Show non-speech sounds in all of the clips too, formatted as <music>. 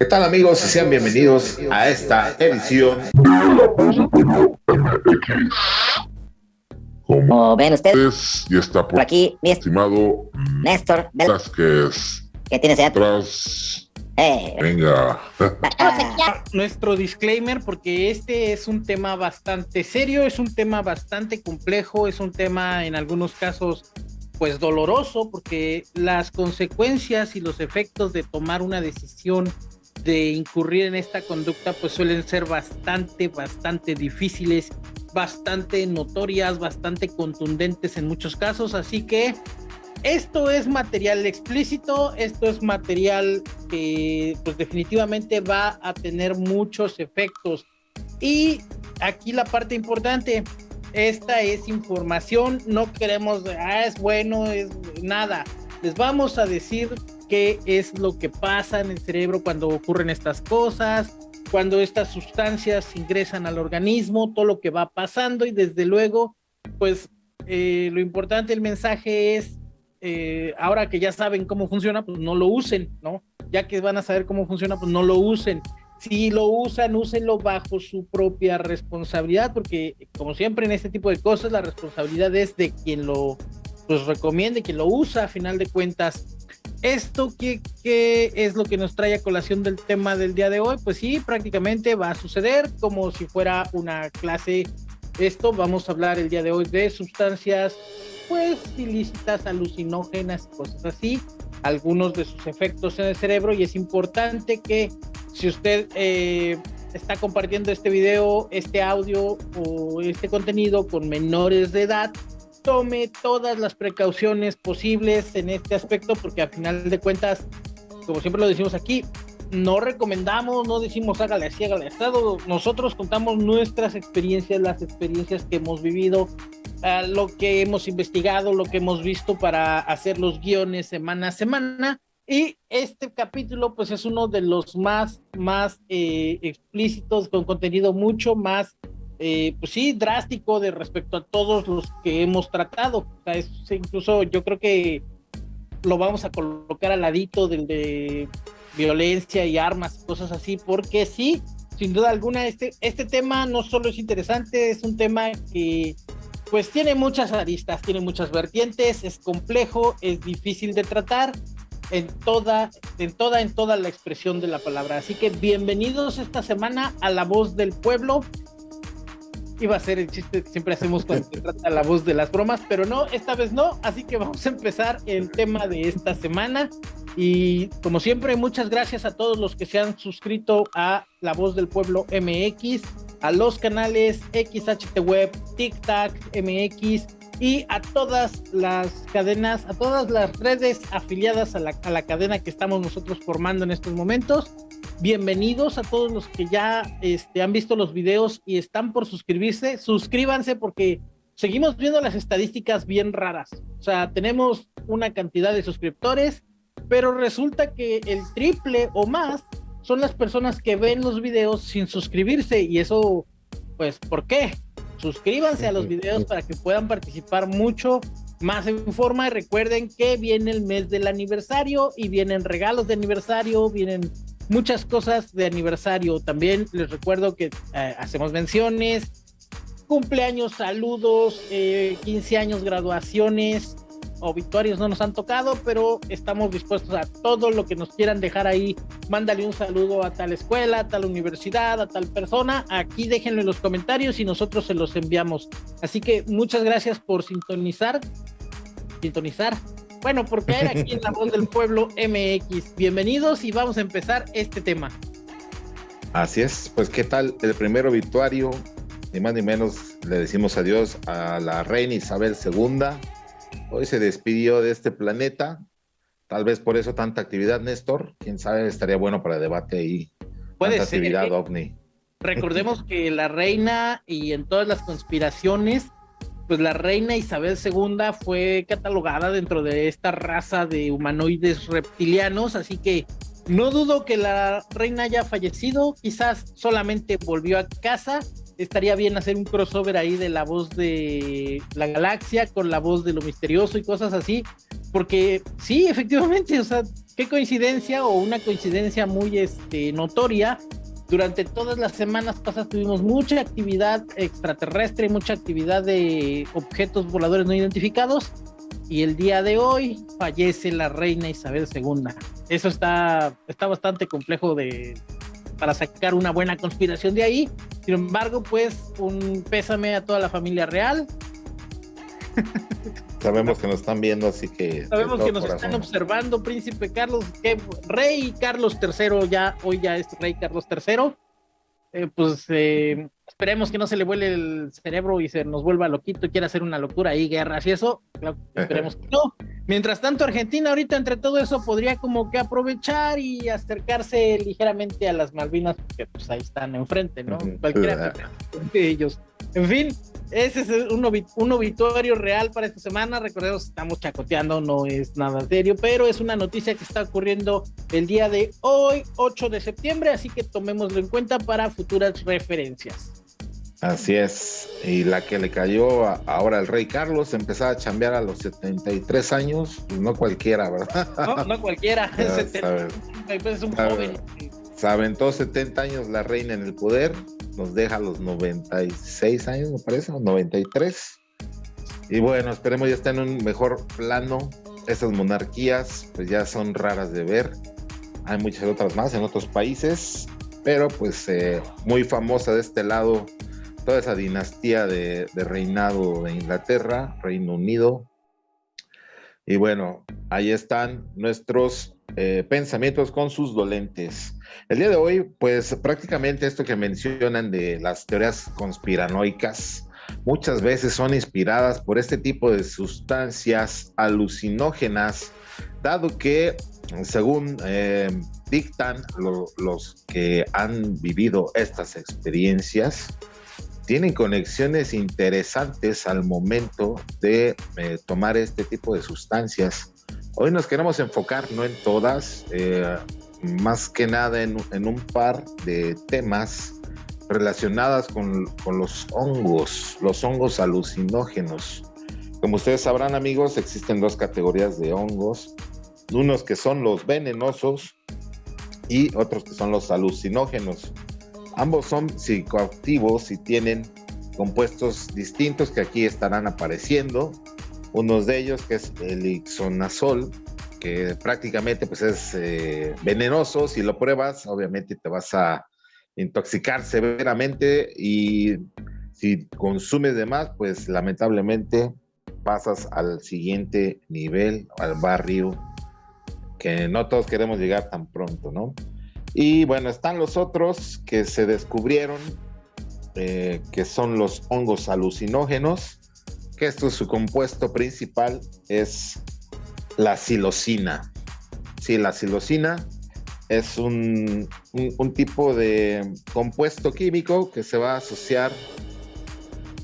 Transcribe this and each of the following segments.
¿Qué tal amigos? Sean bienvenidos a esta edición. Como ven ustedes, y está por, por aquí mi estimado Néstor Velázquez. ¿Qué tienes allá? Atrás. Eh, Venga. ah, nuestro disclaimer porque este es un tema bastante serio, es un tema bastante complejo, es un tema en algunos casos pues doloroso porque las consecuencias y los efectos de tomar una decisión de incurrir en esta conducta pues suelen ser bastante, bastante difíciles, bastante notorias, bastante contundentes en muchos casos, así que esto es material explícito, esto es material que pues definitivamente va a tener muchos efectos. Y aquí la parte importante, esta es información, no queremos, ah, es bueno, es nada. Les vamos a decir qué es lo que pasa en el cerebro cuando ocurren estas cosas, cuando estas sustancias ingresan al organismo, todo lo que va pasando y desde luego, pues eh, lo importante del mensaje es eh, ahora que ya saben cómo funciona, pues no lo usen, ¿no? Ya que van a saber cómo funciona, pues no lo usen. Si lo usan, úsenlo bajo su propia responsabilidad, porque como siempre en este tipo de cosas, la responsabilidad es de quien lo pues, recomiende, quien lo usa a final de cuentas. ¿Esto qué, qué es lo que nos trae a colación del tema del día de hoy? Pues sí, prácticamente va a suceder como si fuera una clase. Esto vamos a hablar el día de hoy de sustancias pues ilícitas, alucinógenas, cosas así, algunos de sus efectos en el cerebro y es importante que si usted eh, está compartiendo este video, este audio o este contenido con menores de edad, tome todas las precauciones posibles en este aspecto porque al final de cuentas, como siempre lo decimos aquí, no recomendamos, no decimos hágale así, hágale así. Nosotros contamos nuestras experiencias, las experiencias que hemos vivido, uh, lo que hemos investigado, lo que hemos visto para hacer los guiones semana a semana. Y este capítulo, pues es uno de los más, más eh, explícitos, con contenido mucho más, eh, pues sí, drástico de respecto a todos los que hemos tratado. O sea, es, incluso yo creo que lo vamos a colocar al ladito del de violencia y armas, cosas así, porque sí, sin duda alguna, este, este tema no solo es interesante, es un tema que pues tiene muchas aristas, tiene muchas vertientes, es complejo, es difícil de tratar en toda, en toda, en toda la expresión de la palabra. Así que bienvenidos esta semana a La Voz del Pueblo. Iba a ser el chiste que siempre hacemos cuando se trata la voz de las bromas, pero no, esta vez no. Así que vamos a empezar el tema de esta semana. Y como siempre, muchas gracias a todos los que se han suscrito a La Voz del Pueblo MX, a los canales XHT Web, TikTok MX y a todas las cadenas, a todas las redes afiliadas a la, a la cadena que estamos nosotros formando en estos momentos. Bienvenidos a todos los que ya este, han visto los videos y están por suscribirse. Suscríbanse porque seguimos viendo las estadísticas bien raras. O sea, tenemos una cantidad de suscriptores pero resulta que el triple o más son las personas que ven los videos sin suscribirse y eso, pues, ¿por qué? Suscríbanse a los videos para que puedan participar mucho más en forma y recuerden que viene el mes del aniversario y vienen regalos de aniversario, vienen muchas cosas de aniversario. También les recuerdo que eh, hacemos menciones, cumpleaños, saludos, eh, 15 años, graduaciones, obituarios no nos han tocado, pero estamos dispuestos a todo lo que nos quieran dejar ahí. Mándale un saludo a tal escuela, a tal universidad, a tal persona. Aquí déjenlo en los comentarios y nosotros se los enviamos. Así que muchas gracias por sintonizar. Sintonizar. Bueno, por caer aquí en la voz del <laughs> pueblo MX. Bienvenidos y vamos a empezar este tema. Así es, pues qué tal el primer obituario, ni más ni menos le decimos adiós a la reina Isabel II, Hoy se despidió de este planeta. Tal vez por eso tanta actividad, Néstor. Quién sabe, estaría bueno para debate y Puede tanta ser, actividad ¿eh? ovni. Recordemos que la reina y en todas las conspiraciones, pues la reina Isabel II fue catalogada dentro de esta raza de humanoides reptilianos, así que no dudo que la reina haya fallecido, quizás solamente volvió a casa. Estaría bien hacer un crossover ahí de la voz de la galaxia con la voz de lo misterioso y cosas así, porque sí, efectivamente, o sea, qué coincidencia o una coincidencia muy este, notoria. Durante todas las semanas pasadas tuvimos mucha actividad extraterrestre, mucha actividad de objetos voladores no identificados y el día de hoy fallece la reina Isabel II. Eso está, está bastante complejo de, para sacar una buena conspiración de ahí. Sin embargo, pues un pésame a toda la familia real. <laughs> Sabemos que nos están viendo, así que... Sabemos que nos están observando, príncipe Carlos, que rey Carlos III, ya, hoy ya es rey Carlos III. Eh, pues eh, esperemos que no se le vuele el cerebro y se nos vuelva loquito y quiera hacer una locura ahí, guerras y eso. esperemos que no. Mientras tanto, Argentina ahorita entre todo eso podría como que aprovechar y acercarse ligeramente a las Malvinas, porque pues ahí están enfrente, ¿no? Cualquiera de ellos. En fin, ese es un, un, obituario real para esta semana. Recordemos, estamos chacoteando, no es nada serio, pero es una noticia que está ocurriendo el día de hoy, 8 de septiembre, así que tomémoslo en cuenta para futuras referencias. Así es, y la que le cayó ahora al rey Carlos, empezaba a chambear a los 73 años, pues no cualquiera, ¿verdad? No, no cualquiera, <laughs> es un joven. Se aventó 70 años la reina en el poder, nos deja los 96 años, me parece, los 93. Y bueno, esperemos ya estar en un mejor plano. Esas monarquías, pues ya son raras de ver. Hay muchas otras más en otros países, pero pues eh, muy famosa de este lado, toda esa dinastía de, reinado de Inglaterra, Reino Unido. Y bueno, ahí están nuestros eh, pensamientos con sus dolentes. El día de hoy, pues prácticamente esto que mencionan de las teorías conspiranoicas, muchas veces son inspiradas por este tipo de sustancias alucinógenas, dado que, según eh, dictan los que han vivido estas experiencias, tienen conexiones interesantes al momento de eh, tomar este tipo de sustancias Hoy nos queremos enfocar, no en todas, eh, más que nada en, un par de temas relacionadas con, los hongos, los hongos alucinógenos. Como ustedes sabrán amigos, existen dos categorías de hongos, unos que son los venenosos y otros que son los alucinógenos. Ambos son psicoactivos y tienen compuestos distintos que aquí estarán apareciendo unos de ellos que es el ixonazol, que prácticamente pues es eh, venenoso, si lo pruebas obviamente te vas a intoxicar severamente y si consumes de más pues lamentablemente pasas al siguiente nivel, al barrio, que no todos queremos llegar tan pronto, ¿no? Y bueno, están los otros que se descubrieron, eh, que son los hongos alucinógenos, que esto su compuesto principal es la silocina. Sí, la silocina es un, un, tipo de compuesto químico que se va a asociar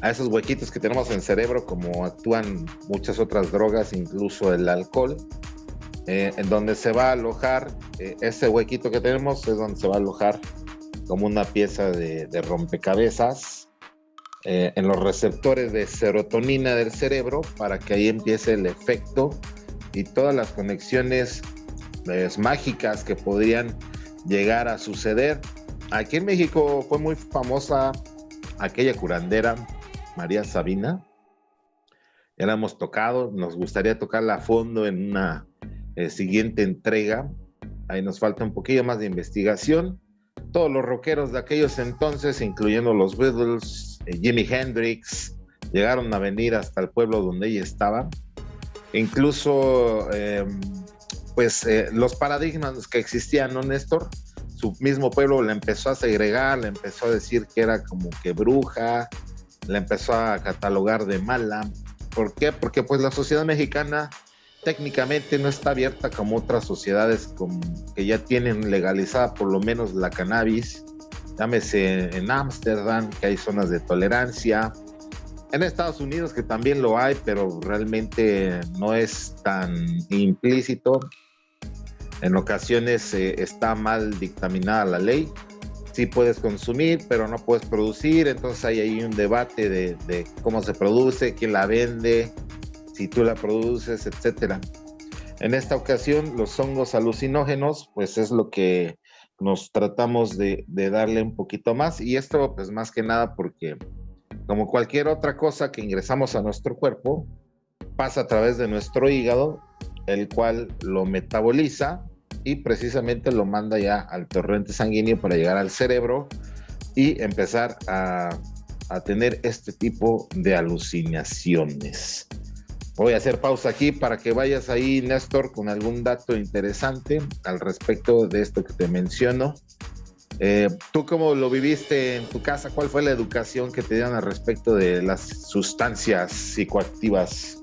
a esos huequitos que tenemos en el cerebro, como actúan muchas otras drogas, incluso el alcohol, eh, en donde se va a alojar, eh, ese huequito que tenemos es donde se va a alojar como una pieza de, rompecabezas eh, en los receptores de serotonina del cerebro para que ahí empiece el efecto y todas las conexiones pues, mágicas que podrían llegar a suceder. Aquí en México fue muy famosa aquella curandera, María Sabina. Ya la hemos tocado, nos gustaría tocarla a fondo en una eh, siguiente entrega. Ahí nos falta un poquillo más de investigación. Todos los rockeros de aquellos entonces, incluyendo los Beatles, eh, Jimi Hendrix, llegaron a venir hasta el pueblo donde ella estaba. Incluso, em, pues, eh, los paradigmas que existían, ¿no, Néstor? Su mismo pueblo le empezó a segregar, le empezó a decir que era como que bruja, le empezó a catalogar de mala. ¿Por qué? Porque pues la sociedad mexicana técnicamente no está abierta como otras sociedades que ya tienen legalizada por lo menos la cannabis llámese en Ámsterdam, que hay zonas de tolerancia, en Estados Unidos que también lo hay, pero realmente no es tan implícito. En ocasiones eh, está mal dictaminada la ley. Sí puedes consumir, pero no puedes producir. Entonces hay ahí un debate de, de cómo se produce, quién la vende, si tú la produces, etcétera. En esta ocasión, los hongos alucinógenos, pues es lo que nos tratamos de, darle un poquito más. Y esto, pues más que nada porque, como cualquier otra cosa que ingresamos a nuestro cuerpo, pasa a través de nuestro hígado, el cual lo metaboliza y precisamente lo manda ya al torrente sanguíneo para llegar al cerebro y empezar a tener este tipo de alucinaciones. Voy a hacer pausa aquí para que vayas ahí, Néstor, con algún dato interesante al respecto de esto que te menciono. Eh, ¿Tú cómo lo viviste en tu casa? ¿Cuál fue la educación que te dieron al respecto de las sustancias psicoactivas?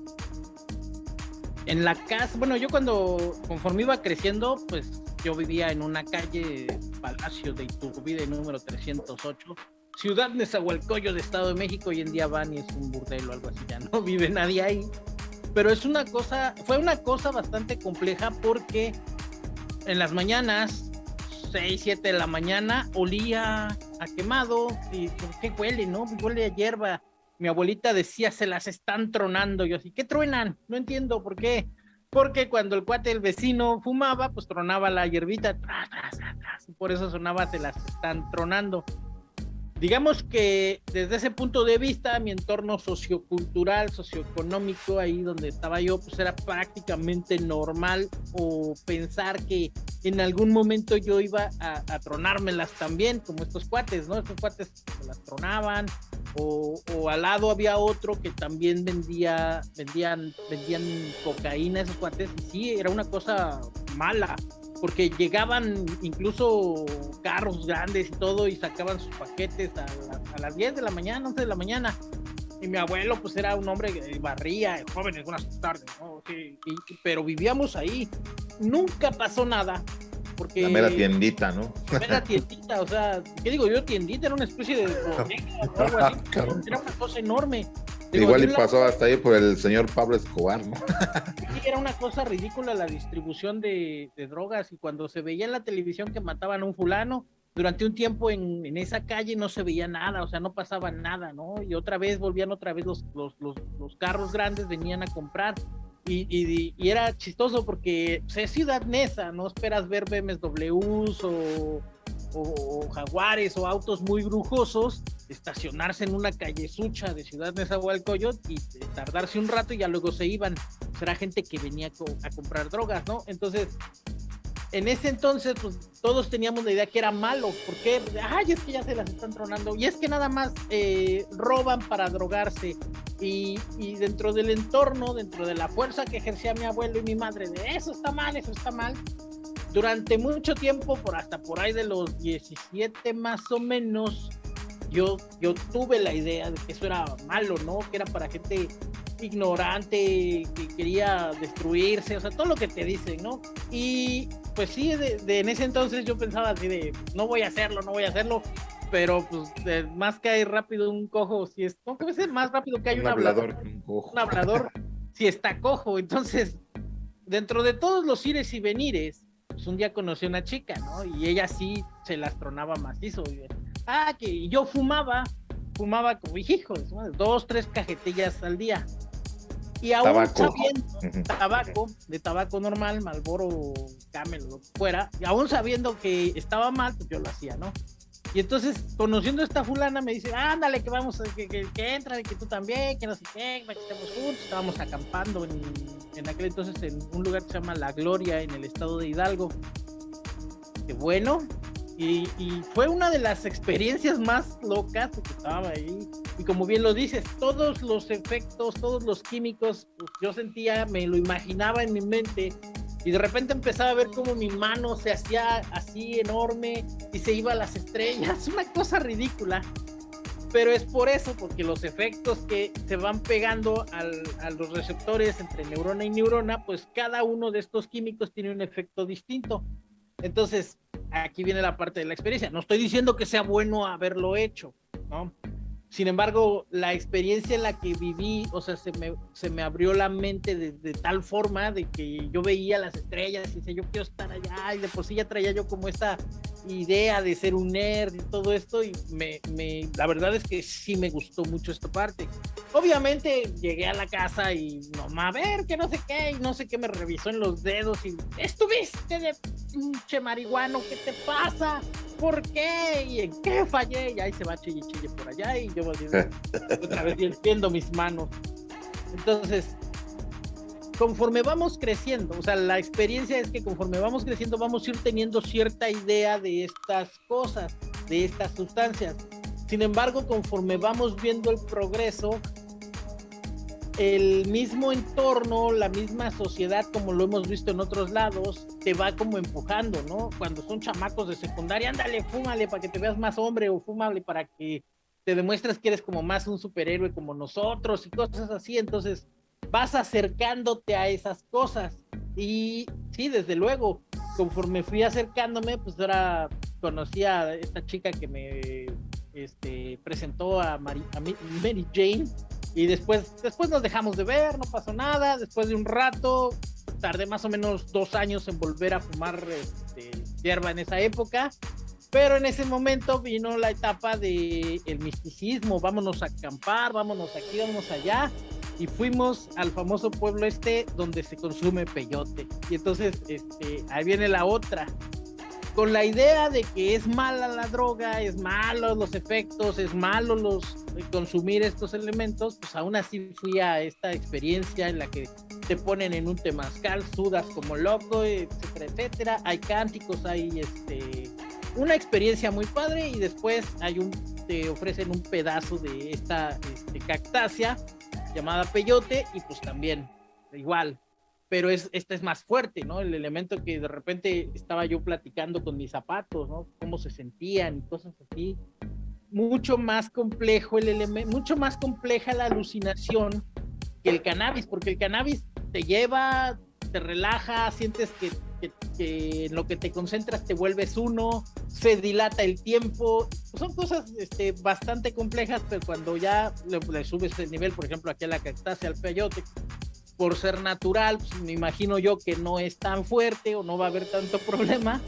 En la casa, bueno, yo cuando, conforme iba creciendo, pues yo vivía en una calle, Palacio de Iturbide, número 308, Ciudad Nezahualcóyotl de Estado de México, hoy en día van y es un burdel o algo así, ya no <laughs> vive nadie ahí pero es una cosa, fue una cosa bastante compleja porque en las mañanas, 6, 7 de la mañana, olía a quemado y ¿por qué huele, no? Huele a hierba. Mi abuelita decía, se las están tronando. Yo así, ¿qué truenan? No entiendo por qué. Porque cuando el cuate del vecino fumaba, pues tronaba la hierbita, tras, y por eso sonaba, se las están tronando digamos que desde ese punto de vista, mi entorno sociocultural, socioeconómico, ahí donde estaba yo, pues era prácticamente normal o pensar que en algún momento yo iba a, a tronármelas también, como estos cuates, ¿no? Estos cuates se las tronaban, o, o, al lado había otro que también vendía, vendían, vendían cocaína esos cuates, y sí, era una cosa mala, porque llegaban incluso carros grandes y todo y sacaban sus paquetes a, a, las 10 de la mañana, 11 de la mañana. Y mi abuelo pues era un hombre que barría, joven algunas tardes, ¿no? sí, y, pero vivíamos ahí. Nunca pasó nada. Porque la mera tiendita, ¿no? La mera tiendita, o sea, ¿qué digo yo? Tiendita era una especie de algo así, <laughs> era una cosa enorme. Digo, Igual y pasó hasta ahí por el señor Pablo Escobar, ¿no? <laughs> Sí, era una cosa ridícula la distribución de, de, drogas y cuando se veía en la televisión que mataban a un fulano, durante un tiempo en, en, esa calle no se veía nada, o sea, no pasaba nada, ¿no? Y otra vez volvían otra vez los, los, los, los carros grandes, venían a comprar. Y, y, era chistoso porque pues, es ciudad nesa, no esperas ver BMWs o, o, jaguares o autos muy brujosos, estacionarse en una calle sucha de Ciudad Nezahualcóyotl y tardarse un rato y ya luego se iban. Será gente que venía a comprar drogas, ¿no? Entonces, en ese entonces, pues todos teníamos la idea que era malo, porque, ay, es que ya se las están tronando, y es que nada más eh, roban para drogarse, y, y, dentro del entorno, dentro de la fuerza que ejercía mi abuelo y mi madre, de eso está mal, eso está mal, durante mucho tiempo, por hasta por ahí de los 17 más o menos, yo, yo tuve la idea de que eso era malo, ¿no? Que era para gente ignorante, que quería destruirse, o sea, todo lo que te dicen, ¿no? Y pues sí, de, de en ese entonces yo pensaba así de, no voy a hacerlo, no voy a hacerlo, pero pues de, más que hay rápido un cojo, si es, ¿cómo que ser más rápido que hay un, un hablador? hablador un, cojo. un hablador, si está cojo, entonces, dentro de todos los ires y venires, pues un día conocí a una chica, ¿no? Y ella sí se las tronaba macizo. Y, ah, que yo fumaba, fumaba como hijos, dos, tres cajetillas al día. Y aún tabaco. sabiendo, tabaco, de tabaco normal, Malboro, Camel, lo que fuera, y aún sabiendo que estaba mal, pues yo lo hacía, ¿no? Y entonces, conociendo a esta fulana, me dice, ándale, que vamos, que, que, que entra, que tú también, que no sé qué, que estemos juntos. Estábamos acampando en, en aquel entonces en un lugar que se llama La Gloria, en el estado de Hidalgo. Que bueno, y, fue una de las experiencias más locas porque estaba ahí. Y como bien lo dices, todos los efectos, todos los químicos, pues yo sentía, me lo imaginaba en mi mente y de repente empezaba a ver como mi mano se hacía así enorme y se iba a las estrellas, <laughs> una cosa ridícula. Pero es por eso, porque los efectos que se van pegando al, a los receptores entre neurona y neurona, pues cada uno de estos químicos tiene un efecto distinto. Entonces, aquí viene la parte de la experiencia. No estoy diciendo que sea bueno haberlo hecho, ¿no? Sin embargo, la experiencia en la que viví, o sea, se me, se me abrió la mente de, de tal forma de que yo veía las estrellas y decía, yo quiero estar allá, y de por sí ya traía yo como esta idea de ser un nerd y todo esto, y me, me, la verdad es que sí me gustó mucho esta parte. Obviamente llegué a la casa y no, a ver, que no sé qué, y no sé qué me revisó en los dedos y estuviste de pinche marihuano, ¿qué te pasa? ¿Por qué? ¿Y en qué fallé? Y ahí se va chille chille por allá y yo otra vez viendo mis manos. Entonces, conforme vamos creciendo, o sea, la experiencia es que conforme vamos creciendo vamos a ir teniendo cierta idea de estas cosas, de estas sustancias. Sin embargo, conforme vamos viendo el progreso, el mismo entorno, la misma sociedad, como lo hemos visto en otros lados, te va como empujando, ¿no? Cuando son chamacos de secundaria, ándale, fúmale para que te veas más hombre o fúmale para que te demuestres que eres como más un superhéroe como nosotros y cosas así. Entonces, vas acercándote a esas cosas. Y sí, desde luego, conforme fui acercándome, pues ahora conocí a esta chica que me este, presentó a, Mary, a Mary Jane y después, después nos dejamos de ver, no pasó nada. Después de un rato, tardé más o menos dos años en volver a fumar este, hierba en esa época. Pero en ese momento vino la etapa de el misticismo, vámonos a acampar, vámonos aquí, vámonos allá. Y fuimos al famoso pueblo este donde se consume peyote. Y entonces este, ahí viene la otra con la idea de que es mala la droga, es malo los efectos, es malo los eh, consumir estos elementos, pues aún así fui a esta experiencia en la que te ponen en un temazcal, sudas como loco, etcétera, etcétera. Hay cánticos, hay este una experiencia muy padre y después hay un te ofrecen un pedazo de esta este, cactácea llamada peyote y pues también igual pero es, esta es más fuerte, ¿no? El elemento que de repente estaba yo platicando con mis zapatos, ¿no? Cómo se sentían y cosas así. Mucho más complejo el elemento, mucho más compleja la alucinación que el cannabis, porque el cannabis te lleva, te relaja, sientes que, que, en lo que te concentras te vuelves uno, se dilata el tiempo. Son cosas este, bastante complejas, pero cuando ya le, le subes el nivel, por ejemplo, aquí a la cactácea, al peyote, por ser natural, pues, me imagino yo que no es tan fuerte o no va a haber tanto problema.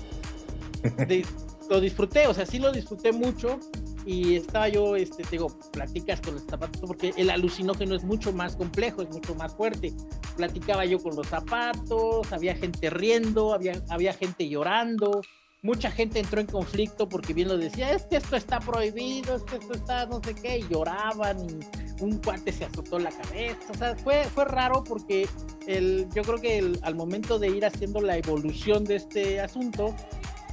<laughs> lo disfruté, o sea, sí lo disfruté mucho y estaba yo, este, te digo, platicas con los zapatos, porque el alucinógeno es mucho más complejo, es mucho más fuerte. Platicaba yo con los zapatos, había gente riendo, había, había gente llorando, mucha gente entró en conflicto porque bien lo decía, es que esto está prohibido, es que esto está no sé qué, y lloraban y un cuate se azotó la cabeza, o sea, fue, fue raro porque el, yo creo que al momento de ir haciendo la evolución de este asunto,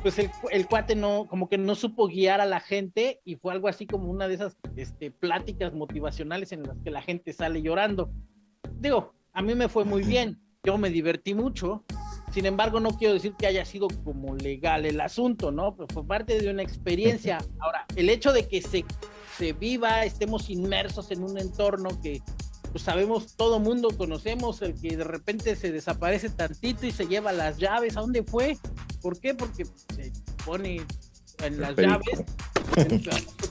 pues el, el, cuate no, como que no supo guiar a la gente y fue algo así como una de esas este, pláticas motivacionales en las que la gente sale llorando. Digo, a mí me fue muy bien, yo me divertí mucho, sin embargo, no quiero decir que haya sido como legal el asunto, ¿no? Pero fue parte de una experiencia. Ahora, el hecho de que se, se viva, estemos inmersos en un entorno que pues sabemos, todo mundo conocemos, el que de repente se desaparece tantito y se lleva las llaves, ¿a dónde fue? ¿Por qué? Porque se pone en las llaves,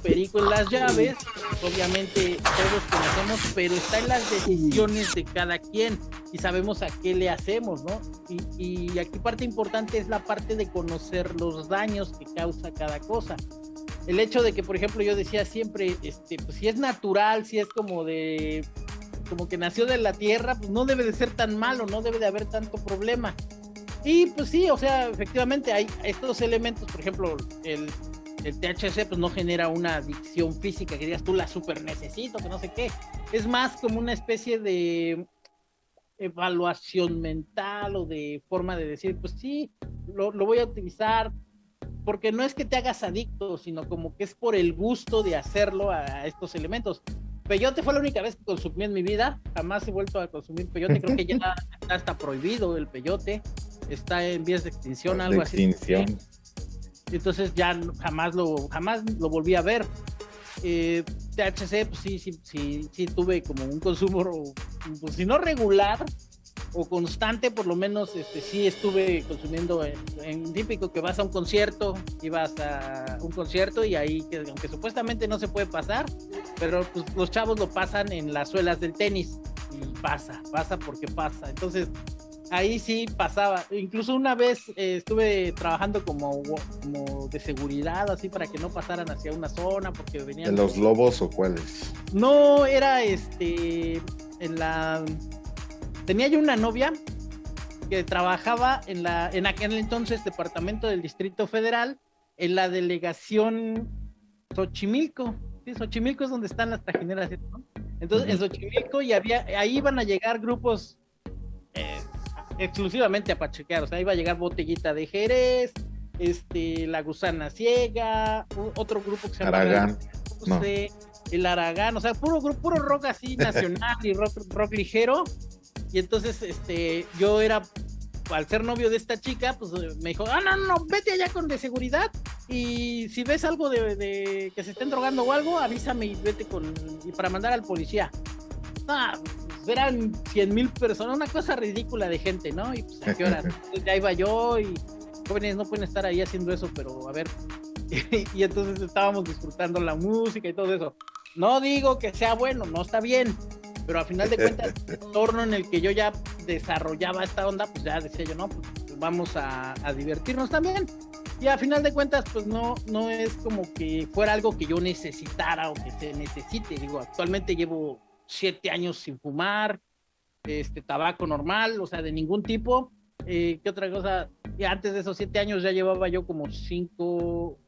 perico en las llaves, obviamente todos conocemos, pero está en las decisiones de cada quien y sabemos a qué le hacemos, ¿no? Y, y aquí parte importante es la parte de conocer los daños que causa cada cosa. El hecho de que, por ejemplo, yo decía siempre, este, pues si es natural, si es como de, como que nació de la tierra, pues no debe de ser tan malo, no debe de haber tanto problema y pues sí, o sea, efectivamente hay estos elementos, por ejemplo, el, el THC pues no genera una adicción física que digas tú la super necesito, que no sé qué. Es más como una especie de evaluación mental o de forma de decir, pues sí, lo, lo voy a utilizar, porque no es que te hagas adicto, sino como que es por el gusto de hacerlo a estos elementos. Peyote fue la única vez que consumí en mi vida, jamás he vuelto a consumir peyote, creo que ya <laughs> está prohibido el peyote está en vías de extinción, algo así. Extinción. Entonces ya jamás lo, jamás lo volví a ver. Eh, THC, pues sí, sí, sí, sí, tuve como un consumo, pues si no regular, o constante, por lo menos este, sí estuve consumiendo en, típico que vas a un concierto, ibas a un concierto y ahí, que, aunque supuestamente no se puede pasar, pero pues, los chavos lo pasan en las suelas del tenis y pasa, pasa porque pasa. Entonces, ahí sí pasaba. Incluso una vez eh, estuve trabajando como, como de seguridad, así para que no pasaran hacia una zona, porque venían. ¿De los lobos o cuáles? No, era este. En la tenía yo una novia que trabajaba en la en aquel entonces departamento del Distrito Federal en la delegación Xochimilco. Sí, Xochimilco es donde están las trajineras, ¿no? Entonces, en Xochimilco y había, ahí iban a llegar grupos eh, exclusivamente a pachequear, o sea, iba a llegar Botellita de Jerez, este, La Gusana Ciega, otro grupo que se llama Aragán. el Aragán, o sea, puro, puro rock así <laughs> nacional y rock, rock ligero, y entonces, este, yo era, al ser novio de esta chica, pues me dijo, ah, no, no, vete allá con de seguridad y si ves algo de, que se estén drogando o algo, avísame y vete con, y para mandar al policía. Ah, pues, eran 100 mil personas, una cosa ridícula de gente, ¿no? Y pues a qué hora, <laughs> ya iba yo y jóvenes no pueden estar ahí haciendo eso, pero a ver. <laughs> y entonces estábamos disfrutando la música y todo eso. No digo que sea bueno, no está bien, pero a final de cuentas, <laughs> el entorno en el que yo ya desarrollaba esta onda, pues ya decía yo, no, pues vamos a, divertirnos también. Y a final de cuentas, pues no, no es como que fuera algo que yo necesitara o que se necesite. Digo, actualmente llevo siete años sin fumar, este tabaco normal, o sea, de ningún tipo. Eh, ¿Qué otra cosa? Y antes de esos siete años ya llevaba yo como cinco,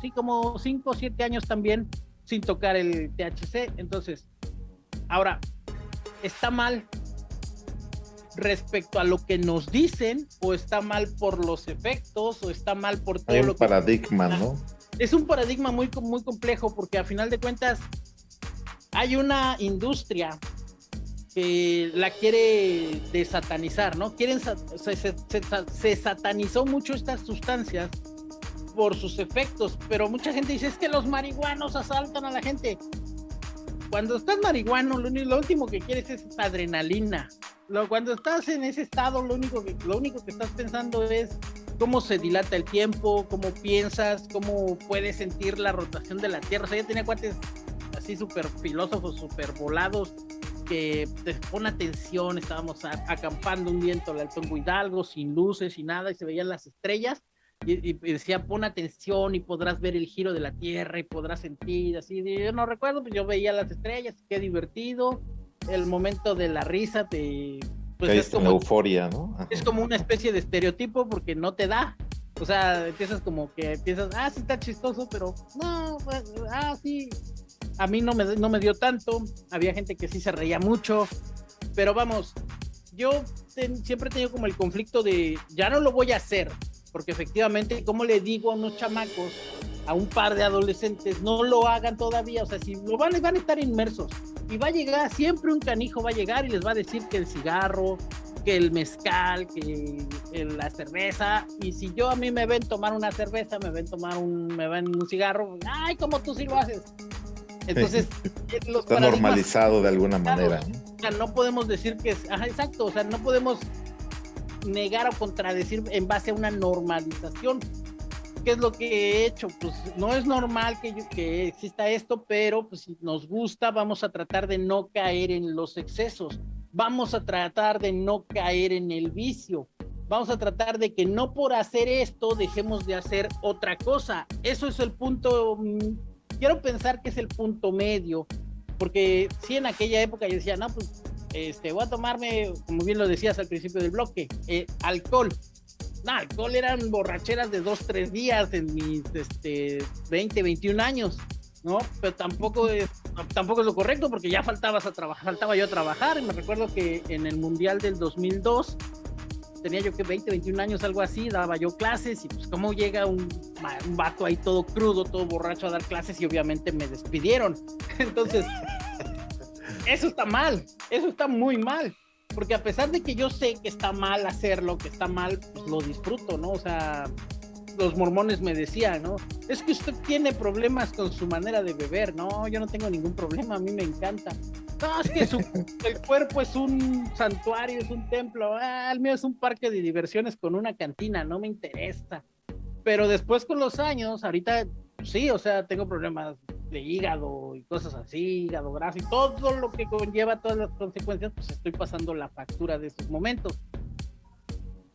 sí, como cinco o siete años también sin tocar el THC. Entonces, ahora, ¿está mal respecto a lo que nos dicen o está mal por los efectos o está mal por todo Hay un lo que... paradigma, ¿no? Es un paradigma muy, muy complejo porque a final de cuentas hay una industria que la quiere desatanizar, ¿no? Quieren, se, se satanizó mucho estas sustancias por sus efectos, pero mucha gente dice es que los marihuanos asaltan a la gente. Cuando estás marihuano, lo, último que quieres es adrenalina. Lo, cuando estás en ese estado, lo único, que, lo único que estás pensando es cómo se dilata el tiempo, cómo piensas, cómo puedes sentir la rotación de la Tierra. O sea, yo tenía cuates así súper filósofos, súper volados, que te pone atención. Estábamos acampando un viento al Alto Hidalgo, sin luces y nada, y se veían las estrellas y, decía, pon atención y podrás ver el giro de la Tierra y podrás sentir así. Yo no recuerdo, pues yo veía las estrellas, qué divertido. El momento de la risa te... Pues es como euforia, ¿no? Es como una especie de estereotipo porque no te da. O sea, empiezas como que empiezas, ah, sí está chistoso, pero no, pues, ah, sí. A mí no me, no me dio tanto. Había gente que sí se reía mucho. Pero vamos, yo siempre he tenido como el conflicto de, ya no lo voy a hacer porque efectivamente, como le digo a unos chamacos, a un par de adolescentes, no lo hagan todavía, o sea, si lo van, van a estar inmersos. Y va a llegar, siempre un canijo va a llegar y les va a decir que el cigarro, que el mezcal, que la cerveza, y si yo a mí me ven tomar una cerveza, me ven tomar un, me ven un cigarro, ay, como tú sí lo haces. Entonces, está normalizado de alguna manera. O sea, no podemos decir que es, ajá, exacto, o sea, no podemos negar o contradecir en base a una normalización. ¿Qué es lo que he hecho? Pues no es normal que, que exista esto, pero pues si nos gusta, vamos a tratar de no caer en los excesos. Vamos a tratar de no caer en el vicio. Vamos a tratar de que no por hacer esto dejemos de hacer otra cosa. Eso es el punto, mm, quiero pensar que es el punto medio, porque si en aquella época yo decía, no, pues este, voy a tomarme, como bien lo decías al principio del bloque, eh, alcohol. No, alcohol eran borracheras de dos, tres días en mis este, 20, 21 años, ¿no? Pero tampoco es, tampoco es lo correcto porque ya faltabas a trabajar, faltaba yo a trabajar. Y me recuerdo que en el Mundial del 2002 tenía yo que 20, 21 años, algo así, daba yo clases y pues como llega un, un vato ahí todo crudo, todo borracho a dar clases y obviamente me despidieron. <laughs> Entonces eso está mal, eso está muy mal, porque a pesar de que yo sé que está mal hacerlo, que está mal, pues lo disfruto, ¿no? O sea, los mormones me decían, ¿no? Es que usted tiene problemas con su manera de beber. No, yo no tengo ningún problema, a mí me encanta. No, es que su, <laughs> el cuerpo es un santuario, es un templo. Ah, el mío es un parque de diversiones con una cantina, no me interesa. Pero después con los años, ahorita sí, o sea, tengo problemas de hígado y cosas así, hígado graso y todo lo que conlleva todas las consecuencias, pues estoy pasando la factura de esos momentos.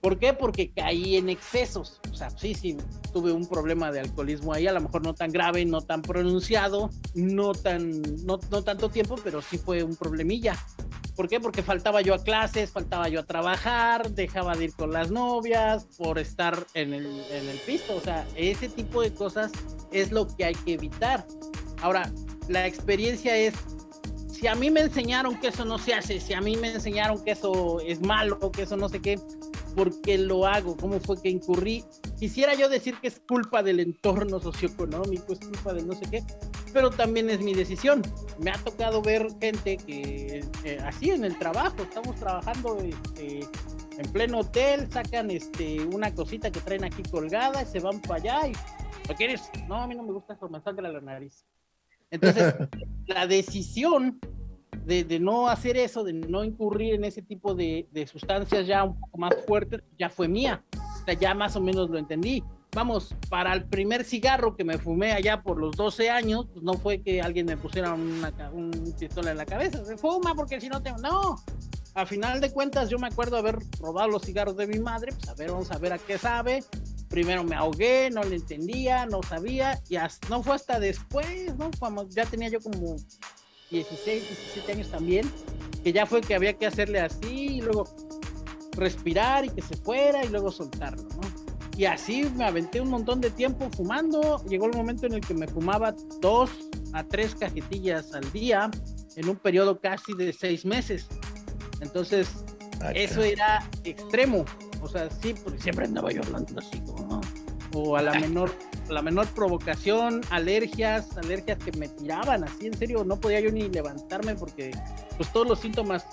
¿Por qué? Porque caí en excesos. O sea, sí, sí, tuve un problema de alcoholismo ahí, a lo mejor no tan grave, no tan pronunciado, no tan, no, no tanto tiempo, pero sí fue un problemilla. ¿Por qué? Porque faltaba yo a clases, faltaba yo a trabajar, dejaba de ir con las novias por estar en el, en el pisto. O sea, ese tipo de cosas es lo que hay que evitar. Ahora, la experiencia es, si a mí me enseñaron que eso no se hace, si a mí me enseñaron que eso es malo, que eso no sé qué, por qué lo hago, cómo fue que incurrí. Quisiera yo decir que es culpa del entorno socioeconómico, es culpa de no sé qué, pero también es mi decisión. Me ha tocado ver gente que eh, así en el trabajo, estamos trabajando este, en pleno hotel, sacan este, una cosita que traen aquí colgada y se van para allá y ¿lo quieres? No, a mí no me gusta eso, me sangra la nariz. Entonces, <laughs> la decisión de, no hacer eso, de no incurrir en ese tipo de, sustancias ya un poco más fuertes, ya fue mía. O sea, ya más o menos lo entendí. Vamos, para el primer cigarro que me fumé allá por los 12 años, pues no fue que alguien me pusiera una, un pistola en la cabeza. Se fuma porque si no tengo. No, a final de cuentas yo me acuerdo haber robado los cigarros de mi madre, pues a ver, vamos a ver a qué sabe. Primero me ahogué, no le entendía, no sabía, y no fue hasta después, ¿no? Cuando ya tenía yo como 16, 17 años también, que ya fue que había que hacerle así y luego respirar y que se fuera y luego soltarlo, ¿no? Y así me aventé un montón de tiempo fumando. Llegó el momento en el que me fumaba dos a tres cajetillas al día en un periodo casi de seis meses. Entonces, eso era extremo. O sea, sí, porque siempre andaba yo hablando así, ¿no? O a la <laughs> menor la menor provocación, alergias, alergias que me tiraban así, en serio, no podía yo ni levantarme porque pues todos los síntomas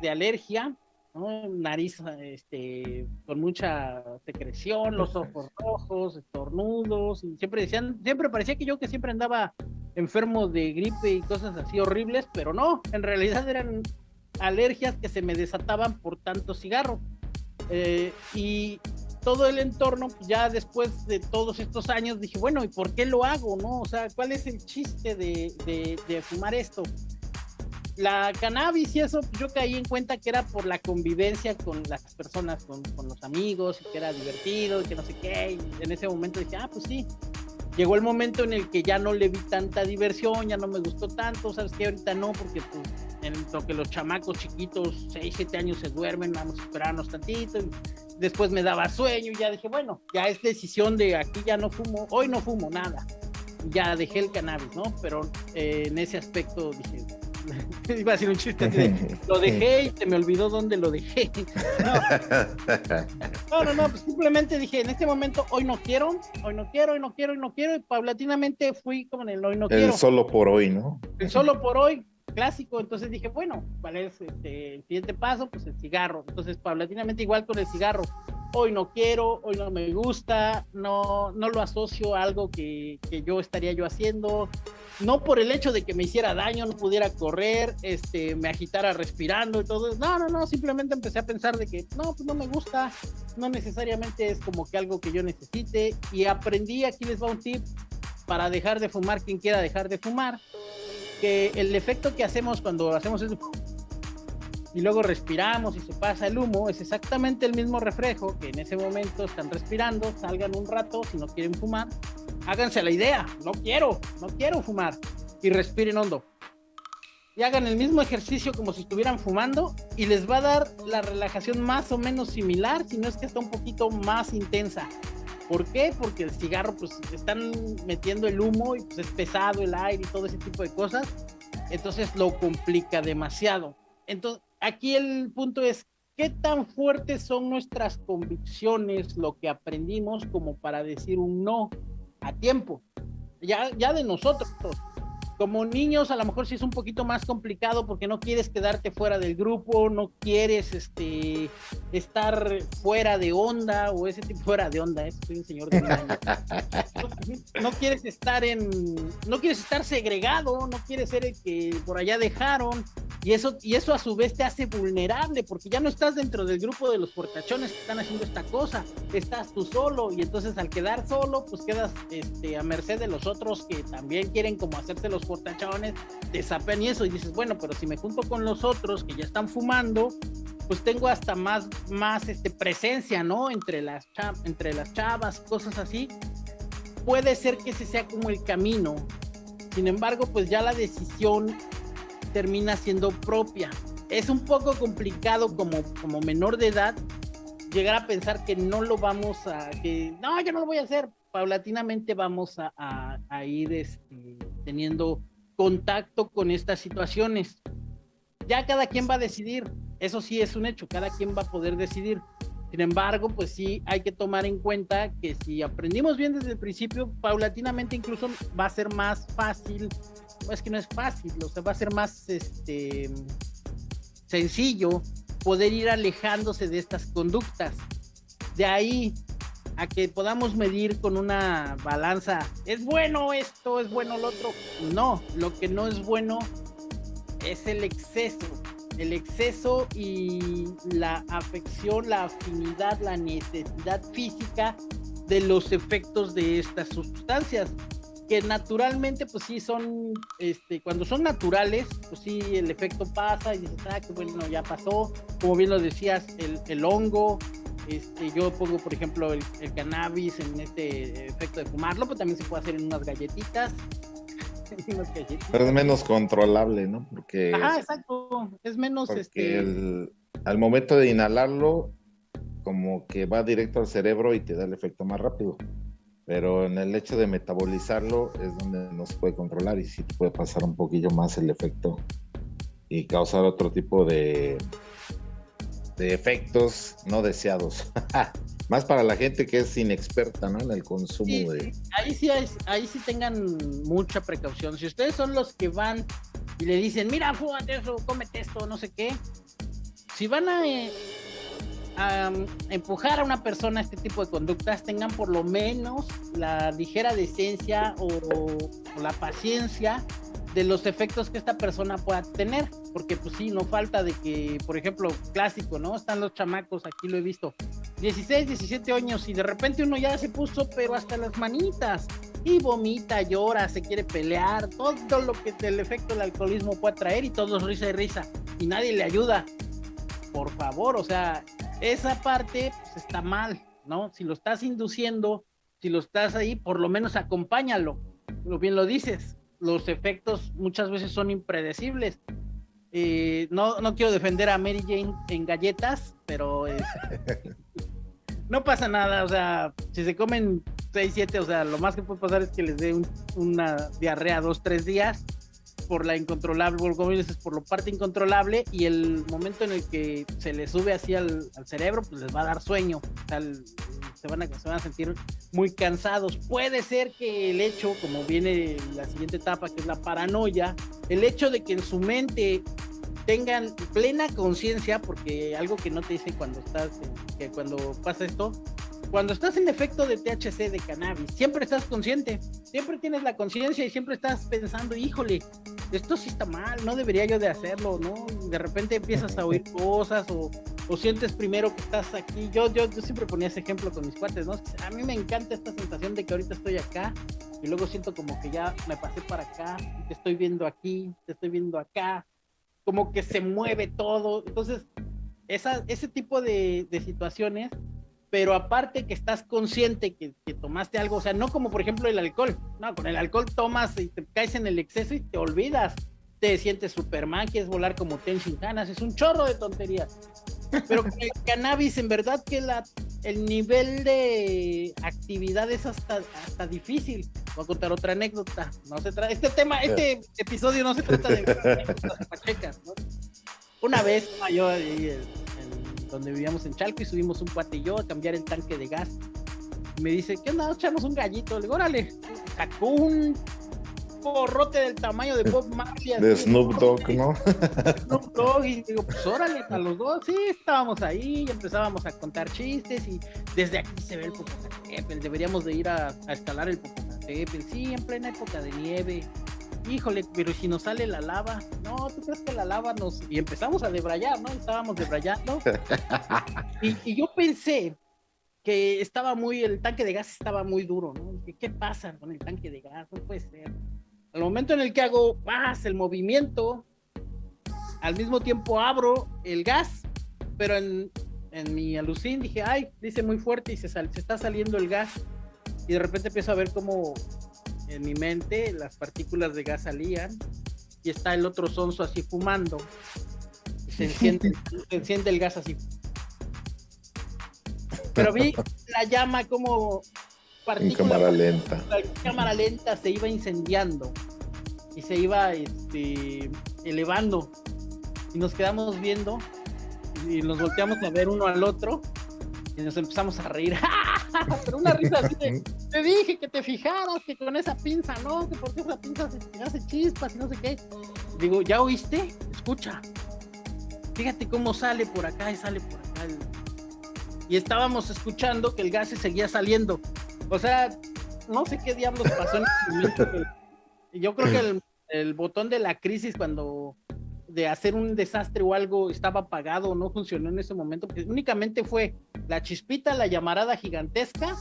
de alergia, nariz este, con mucha secreción, los <laughs> ojos rojos, estornudos, y siempre decían, siempre parecía que yo que siempre andaba enfermo de gripe y cosas así horribles, pero no, en realidad eran alergias que se me desataban por tanto cigarro. Eh, y todo el entorno, ya después de todos estos años, dije, bueno, ¿y por qué lo hago? ¿No? O sea, ¿cuál es el chiste de, de, fumar esto? La cannabis y eso, yo caí en cuenta que era por la convivencia con las personas, con, con los amigos, y que era divertido, y que no sé qué. Y en ese momento dije, ah, pues sí, llegó el momento en el que ya no le vi tanta diversión, ya no me gustó tanto, sabes que ahorita no, porque pues en lo que los chamacos chiquitos, 6, 7 años se duermen, vamos a esperarnos tantito, y después me daba sueño y ya dije, bueno, ya es decisión de aquí ya no fumo, hoy no fumo nada, ya dejé el cannabis, ¿no? Pero eh, en ese aspecto dije, <laughs> Iba a decir un chiste. <laughs> lo dejé y se me olvidó dónde lo dejé. <laughs> No. no, no, pues simplemente dije, en este momento, hoy no quiero, hoy no quiero, hoy no quiero, hoy no quiero. Y paulatinamente fui como en el hoy no quiero. El solo por hoy, ¿no? El solo por hoy, clásico. Entonces dije, bueno, ¿cuál es este, el siguiente paso? Pues el cigarro. Entonces, paulatinamente igual con el cigarro. Hoy no quiero, hoy no me gusta, no, no lo asocio a algo que, que yo estaría yo haciendo no por el hecho de que me hiciera daño, no pudiera correr, este, me agitara respirando y todo. No, no, no, simplemente empecé a pensar de que no, pues no me gusta, no necesariamente es como que algo que yo necesite y aprendí, aquí les va un tip para dejar de fumar quien quiera dejar de fumar, que el efecto que hacemos cuando hacemos eso y luego respiramos y se pasa el humo, es exactamente el mismo reflejo que en ese momento están respirando, salgan un rato si no quieren fumar háganse la idea, no quiero, no quiero fumar y respiren hondo. Y hagan el mismo ejercicio como si estuvieran fumando y les va a dar la relajación más o menos similar, si no es que está un poquito más intensa. ¿Por qué? Porque el cigarro, pues están metiendo el humo y pues es pesado el aire y todo ese tipo de cosas. Entonces lo complica demasiado. Entonces, aquí el punto es, ¿qué tan fuertes son nuestras convicciones, lo que aprendimos como para decir un no? a tiempo, ya, ya de nosotros. Como niños a lo mejor sí es un poquito más complicado porque no quieres quedarte fuera del grupo, no quieres este estar fuera de onda o ese tipo <laughs> fuera de onda, ¿eh? soy un señor de no, <laughs> no, quieres estar en no quieres estar segregado, no quieres ser el que por allá dejaron y eso y eso a su vez te hace vulnerable porque ya no estás dentro del grupo de los portachones que están haciendo esta cosa, estás tú solo y entonces al quedar solo pues quedas este a merced de los otros que también quieren como hacerse los portachones, te sapean y eso, y dices, bueno, pero si me junto con los otros que ya están fumando, pues tengo hasta más, más este, presencia, ¿no? Entre las, entre las chavas, cosas así. Puede ser que ese sea como el camino. Sin embargo, pues ya la decisión termina siendo propia. Es un poco complicado como, como menor de edad llegar a pensar que no lo vamos a, que no, yo no lo voy a hacer. Paulatinamente vamos a, ir este, teniendo contacto con estas situaciones. Ya cada quien va a decidir, eso sí es un hecho, cada quien va a poder decidir. Sin embargo, pues sí hay que tomar en cuenta que si aprendimos bien desde el principio, paulatinamente incluso va a ser más fácil, es que no es fácil, o sea, va a ser más este sencillo poder ir alejándose de estas conductas. De ahí a que podamos medir con una balanza, es bueno esto, es bueno lo otro. No, lo que no es bueno es el exceso. El exceso y la afección, la afinidad, la necesidad física de los efectos de estas sustancias que naturalmente pues sí son este cuando son naturales pues sí el efecto pasa y dices ah que bueno ya pasó como bien lo decías el, el hongo este, yo pongo, por ejemplo, el, cannabis en este efecto de fumarlo, pero también se puede hacer <laughs> en unas galletitas. Pero es menos controlable, ¿no? Porque. Ajá, exacto. Es menos este. al momento de inhalarlo, como que va directo al cerebro y te da el efecto más rápido. Pero en el hecho de metabolizarlo es donde no se puede controlar y sí puede pasar un poquillo más el efecto y causar otro tipo de, de efectos no deseados. <laughs> Más para la gente que es inexperta ¿no? en el consumo de... Ahí sí, ahí sí tengan mucha precaución. Si ustedes son los que van y le dicen, mira, fúmate eso, cómete esto, no sé qué. Si van a, eh, a empujar a una persona a este tipo de conductas, tengan por lo menos la ligera decencia o, o la paciencia de los efectos que esta persona pueda tener, porque pues sí, no falta de que, por ejemplo, clásico, ¿no? Están los chamacos, aquí lo he visto, 16, 17 años y de repente uno ya se puso, pero hasta las manitas, y vomita, llora, se quiere pelear, todo lo que el efecto del alcoholismo puede traer y todos risa y risa, y nadie le ayuda. Por favor, o sea, esa parte pues, está mal, ¿no? Si lo estás induciendo, si lo estás ahí, por lo menos acompáñalo, lo bien lo dices, los efectos muchas veces son impredecibles. Eh, no, no quiero defender a Mary Jane en galletas, pero <laughs> no pasa nada, o sea, si se comen 6, 7, o sea, lo más que puede pasar es que les dé una diarrea dos, tres días por la incontrolable, dices, por lo parte incontrolable y el momento en el que se les sube así al, cerebro, pues les va a dar sueño, o sea, se, van a, se van a sentir muy cansados. Puede ser que el hecho, como viene la siguiente etapa, que es la paranoia, el hecho de que en su mente tengan plena conciencia, porque algo que no te dice cuando estás, que cuando pasa esto, cuando estás en efecto de THC de cannabis, siempre estás consciente, siempre tienes la conciencia y siempre estás pensando, híjole, esto sí está mal, no debería yo de hacerlo, ¿no? De repente empiezas a oír <laughs> cosas o, o sientes primero que estás aquí. Yo, yo, yo siempre ponía ese ejemplo con mis cuates, ¿no? A mí me encanta esta sensación de que ahorita estoy acá y luego siento como que ya me pasé para acá, te estoy viendo aquí, te estoy viendo acá, como que se mueve todo. Entonces, esa, ese tipo de, de situaciones pero aparte que estás consciente que, tomaste algo, o sea, no como por ejemplo el alcohol, no, con el alcohol tomas y te caes en el exceso y te olvidas, te sientes Superman, quieres volar como Ten ganas, es un chorro de tonterías. Pero con el cannabis, en verdad que la, el nivel de actividad es hasta, hasta difícil. Voy a contar otra anécdota. No se trata, este tema, este episodio no se trata de <laughs> pachecas, ¿no? Una vez yo donde vivíamos en Chalco y subimos un cuate y yo a cambiar el tanque de gas. me dice, ¿qué onda? Echamos un gallito. Le digo, órale. Sacó un porrote del tamaño de Bob Marley. De Snoop Dogg, ¿no? <laughs> Snoop Dogg, y digo, pues órale, a los dos, sí, estábamos ahí, y empezábamos a contar chistes, y desde aquí se ve el Popocatépetl, deberíamos de ir a, a escalar el Popocatépetl, sí, en plena época de nieve, híjole, pero si nos sale la lava, no, ¿tú crees que la lava nos...? Y empezamos a debrayar, ¿no? Estábamos debrayando, <laughs> y, y yo pensé que estaba muy, el tanque de gas estaba muy duro, ¿no? ¿Qué pasa con el tanque de gas? No puede ser. Al momento en el que hago el movimiento, al mismo tiempo abro el gas, pero en, en mi alucín dije, ay, dice muy fuerte y se, sal- se está saliendo el gas. Y de repente empiezo a ver cómo en mi mente las partículas de gas salían y está el otro sonso así fumando. Y se enciende, <laughs> se enciende el gas así. Pero vi la llama como En cámara lenta. la cámara lenta se iba incendiando y se iba este, elevando y nos quedamos viendo y nos volteamos a ver uno al otro y nos empezamos a reír. <laughs> Pero una risa así de <laughs> te dije que te fijaras que con esa pinza no que porque esa pinza se te hace chispas y no sé qué digo ya oíste escucha. Fíjate cómo sale por acá y sale por acá el- y estábamos escuchando que el gas se seguía saliendo. O sea no sé qué diablos pasó en ese momento. <laughs> pero Yo creo que el, el botón de la crisis cuando de hacer un desastre o algo estaba apagado no funcionó en ese momento, porque únicamente fue la chispita, la llamarada gigantesca,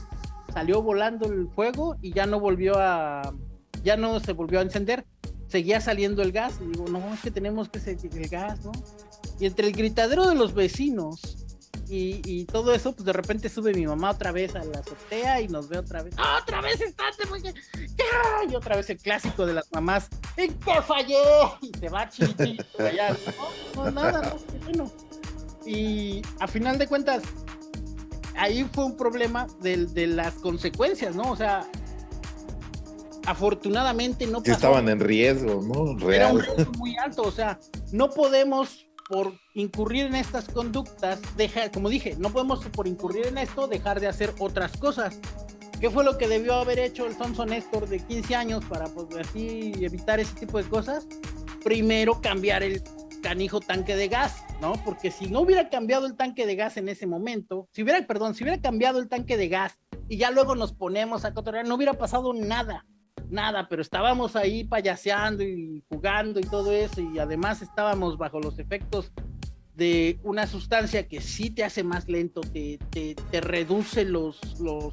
salió volando el fuego y ya no volvió a, ya no se volvió a encender, seguía saliendo el gas, y digo, no, es que tenemos que seguir el gas, ¿no? Y entre el gritadero de los vecinos y, y todo eso, pues de repente sube mi mamá otra vez a la azotea y nos ve otra vez. ¡Ah, otra vez estás! porque-. Y otra vez el clásico de las mamás. ¿En qué fallé? Y se va chichi allá. No, no, nada, no, qué bueno. Y a final de cuentas, ahí fue un problema de, de las consecuencias, ¿no? O sea, afortunadamente no pasó estaban en riesgo, ¿no? era un Real. riesgo muy alto, o sea, no podemos por incurrir en estas conductas, dejar, como dije, no podemos por incurrir en esto dejar de hacer otras cosas. ¿Qué fue lo que debió haber hecho el Sonso Néstor de 15 años para pues, así evitar ese tipo de cosas? Primero cambiar el canijo tanque de gas, ¿no? Porque si no hubiera cambiado el tanque de gas en ese momento, si hubiera, perdón, si hubiera cambiado el tanque de gas y ya luego nos ponemos a cotorrear, no hubiera pasado nada nada, pero estábamos ahí payaseando y jugando y todo eso, y además estábamos bajo los efectos de una sustancia que sí te hace más lento, te, te, te reduce los, los,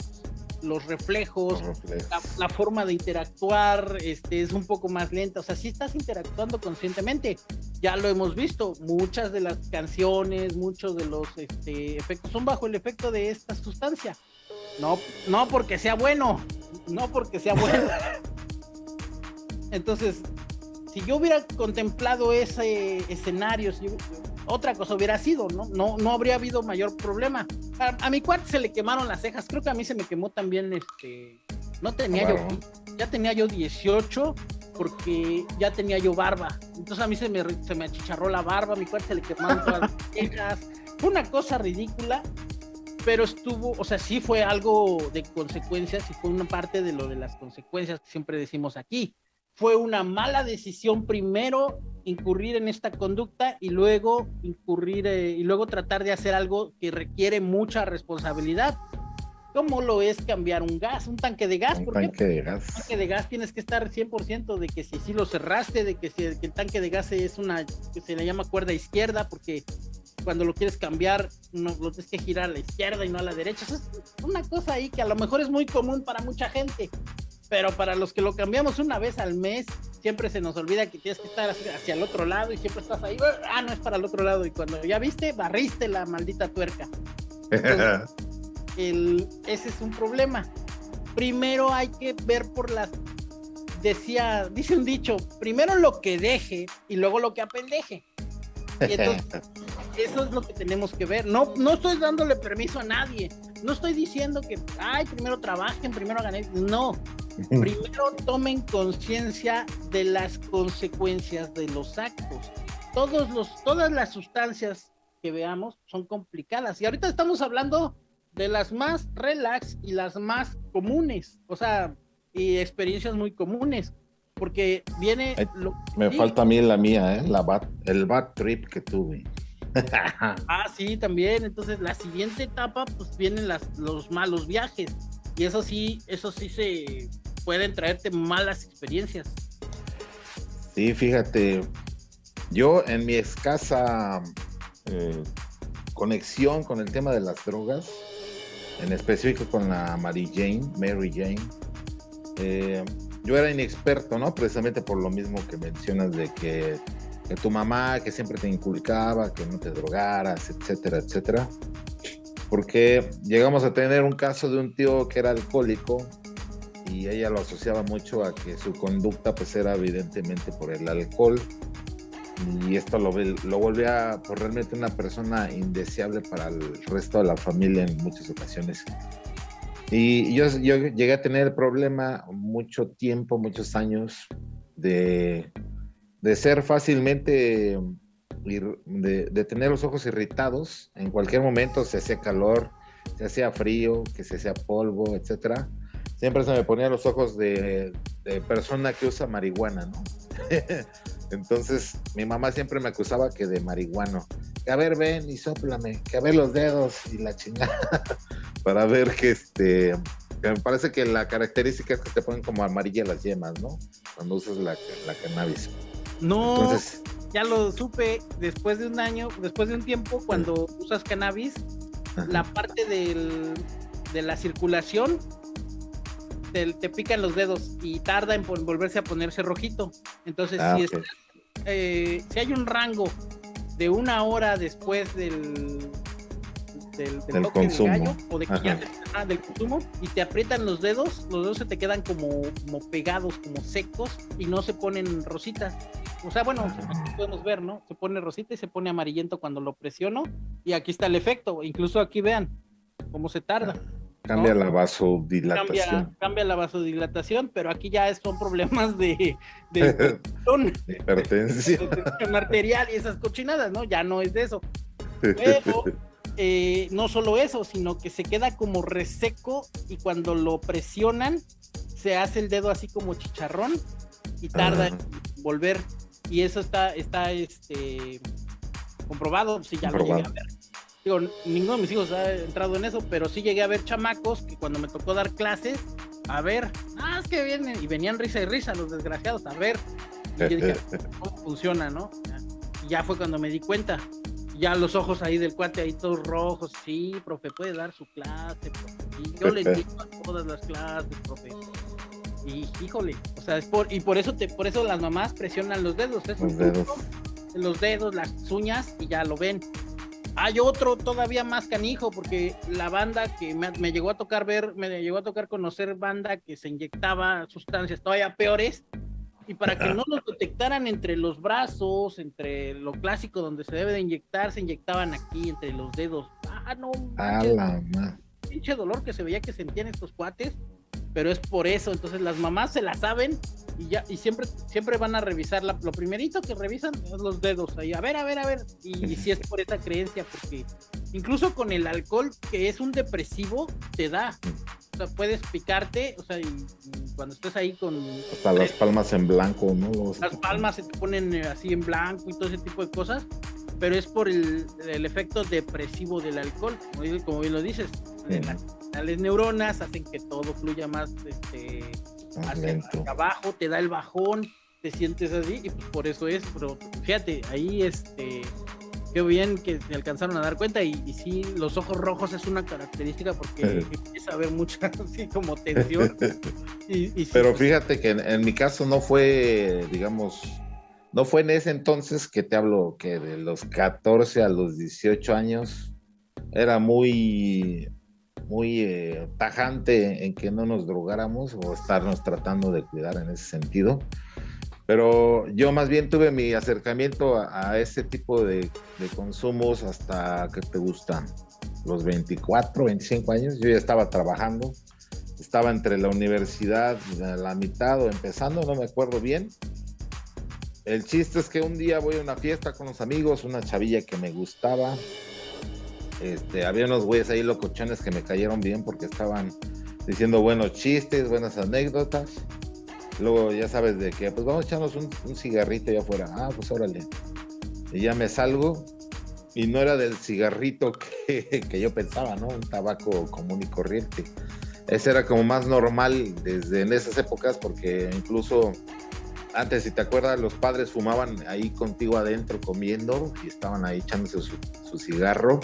los reflejos, la, la, forma de interactuar este, es un poco más lenta, o sea, si estás interactuando conscientemente, ya lo hemos visto, muchas de las canciones, muchos de los este, efectos son bajo el efecto de esta sustancia. No, no porque sea bueno, no porque sea bueno. Entonces, si yo hubiera contemplado ese escenario, si otra cosa hubiera sido, ¿no? No, no habría habido mayor problema. A, a, mi cuarto se le quemaron las cejas, creo que a mí se me quemó también, este, no tenía Claro. yo, ya tenía yo 18 porque ya tenía yo barba. Entonces a mí se me, se me achicharró la barba, a mi cuarto se le quemaron todas las <laughs> cejas. Fue una cosa ridícula, pero estuvo, o sea, sí fue algo de consecuencias y fue una parte de lo de las consecuencias que siempre decimos aquí. Fue una mala decisión primero incurrir en esta conducta y luego incurrir eh, y luego tratar de hacer algo que requiere mucha responsabilidad. ¿Cómo lo es cambiar un gas, un tanque de gas? Un ¿Por tanque qué? de gas. Un tanque de gas tienes que estar 100% de que si sí lo cerraste, de que si que el tanque de gas es una, que se le llama cuerda izquierda, porque cuando lo quieres cambiar, no, lo tienes que girar a la izquierda y no a la derecha. Eso es una cosa ahí que a lo mejor es muy común para mucha gente, pero para los que lo cambiamos una vez al mes, siempre se nos olvida que tienes que estar hacia, el otro lado y siempre estás ahí, ah, no es para el otro lado. Y cuando ya viste, barriste la maldita tuerca. Entonces, <laughs> el, ese es un problema. Primero hay que ver por las. Decía, dice un dicho, primero lo que deje y luego lo que apendeje. Y entonces, <laughs> eso es lo que tenemos que ver. No, no estoy dándole permiso a nadie. No estoy diciendo que, ay, primero trabajen, primero ganen. No. <laughs> Primero tomen conciencia de las consecuencias de los actos. Todos los, todas las sustancias que veamos son complicadas. Y ahorita estamos hablando de las más relax y las más comunes. O sea, y experiencias muy comunes. porque viene... Ay, lo- Me sí. falta a mí la mía, ¿eh? La bad- el bad trip que tuve. <laughs> Ah, sí, también. Entonces, la siguiente etapa, pues vienen las, los malos viajes. Y eso sí, eso sí se pueden traerte malas experiencias. Sí, fíjate, yo en mi escasa eh, conexión con el tema de las drogas, en específico con la Mary Jane, Mary Jane, eh, yo era inexperto, ¿no? Precisamente por lo mismo que mencionas de que, que tu mamá, que siempre te inculcaba, que no te drogaras, etcétera, etcétera. Porque llegamos a tener un caso de un tío que era alcohólico y ella lo asociaba mucho a que su conducta pues era evidentemente por el alcohol y esto lo, lo volvía pues, realmente una persona indeseable para el resto de la familia en muchas ocasiones. Y yo, yo llegué a tener el problema mucho tiempo, muchos años de, de ser fácilmente, de, de tener los ojos irritados en cualquier momento, se hacía calor, se hacía frío, que se hacía polvo, etcétera siempre se me ponían los ojos de, persona que usa marihuana, ¿no? <laughs> Entonces, mi mamá siempre me acusaba que de marihuano. A ver, ven y sóplame, que a ver los dedos y la chingada. <laughs> Para ver que este. me parece que la característica es que te ponen como amarillas las yemas, ¿no? Cuando usas la, la cannabis. No, Entonces, ya lo supe después de un año, después de un tiempo, cuando usas cannabis, ajá. la parte del, de la circulación te, te pican los dedos y tarda en volverse a ponerse rojito. Entonces, Ah, si, ok. estás, eh, si hay un rango de una hora después del, del, del Del toque del consumo. gallo o de que ya ah, del consumo y te aprietan los dedos, los dedos se te quedan como, como pegados, como secos y no se ponen rositas. O sea, bueno, podemos ver, ¿no? Se pone rosita y se pone amarillento cuando lo presiono y aquí está el efecto. Incluso aquí vean cómo se tarda. Cambia ¿no? la vasodilatación. Cambia, cambia la vasodilatación, pero aquí ya son problemas de, de hipertensión, <laughs> Hipertensión. de tensión arterial y esas cochinadas, ¿no? Ya no es de eso. Pero <laughs> eh, no solo eso, sino que se queda como reseco y cuando lo presionan se hace el dedo así como chicharrón y tarda Ajá. en volver. Y eso está, está este, comprobado, si ya lo llegué a ver. Digo, ninguno de mis hijos ha entrado en eso, pero sí llegué a ver chamacos que cuando me tocó dar clases, a ver, ah, es que vienen, y venían risa y risa los desgraciados, a ver. Y yo dije, <laughs> cómo funciona, ¿no? Y ya fue cuando me di cuenta. Ya los ojos ahí del cuate ahí todos rojos, sí, profe, puede dar su clase, profe. Y yo le <laughs> digo a todas las clases, profe. Y híjole, o sea, es por, y por eso te, por eso las mamás presionan los dedos, es un Los dedos. los dedos, las uñas, y ya lo ven. Hay otro todavía más canijo, porque la banda que me, me llegó a tocar ver, me llegó a tocar conocer banda que se inyectaba sustancias todavía peores, y para que no los detectaran entre los brazos, entre lo clásico donde se debe de inyectar, se inyectaban aquí entre los dedos. Ah, no, A la pinche dolor que se veía que sentían estos cuates, pero es por eso, entonces las mamás se la saben y ya y siempre siempre van a revisar la- lo primerito que revisan es los dedos ahí, a ver, a ver, a ver, y, y si es por esa creencia porque incluso con el alcohol que es un depresivo te da. O sea, puedes picarte, o sea, y, y cuando estés ahí con Hasta las palmas en blanco, ¿no? Los- las palmas se te ponen eh, así en blanco y todo ese tipo de cosas, pero es por el, el efecto depresivo del alcohol, como, como bien lo dices. Sí. Las, las neuronas hacen que todo fluya más este, hacia, abajo, te da el bajón, te sientes así, y pues por eso es, pero fíjate, ahí este. Qué bien que se alcanzaron a dar cuenta y, y sí, los ojos rojos es una característica porque empieza a haber mucha <laughs> así como tensión. <laughs> Y, y sí, Pero pues, fíjate que en, en mi caso no fue, digamos, no fue en ese entonces que te hablo que de los 14 a los 18 años era muy, muy eh, tajante en que no nos drogáramos o estarnos tratando de cuidar en ese sentido. Pero yo más bien tuve mi acercamiento a, a ese tipo de, de consumos hasta que te gustan los 24, 25 años. Yo ya estaba trabajando estaba entre la universidad, la mitad o empezando, no me acuerdo bien. El chiste es que un día voy a una fiesta con los amigos, una chavilla que me gustaba. Este, había unos güeyes ahí locochones que me cayeron bien porque estaban diciendo buenos chistes, buenas anécdotas. Luego ya sabes de que, pues vamos a echarnos un, un cigarrito allá afuera. Ah, pues órale. Y ya me salgo y no era del cigarrito <laughs> que, que yo pensaba, ¿no? Un tabaco común y corriente. Ese era como más normal desde en esas épocas porque incluso antes, si te acuerdas, los padres fumaban ahí contigo adentro comiendo y estaban ahí echándose su, su cigarro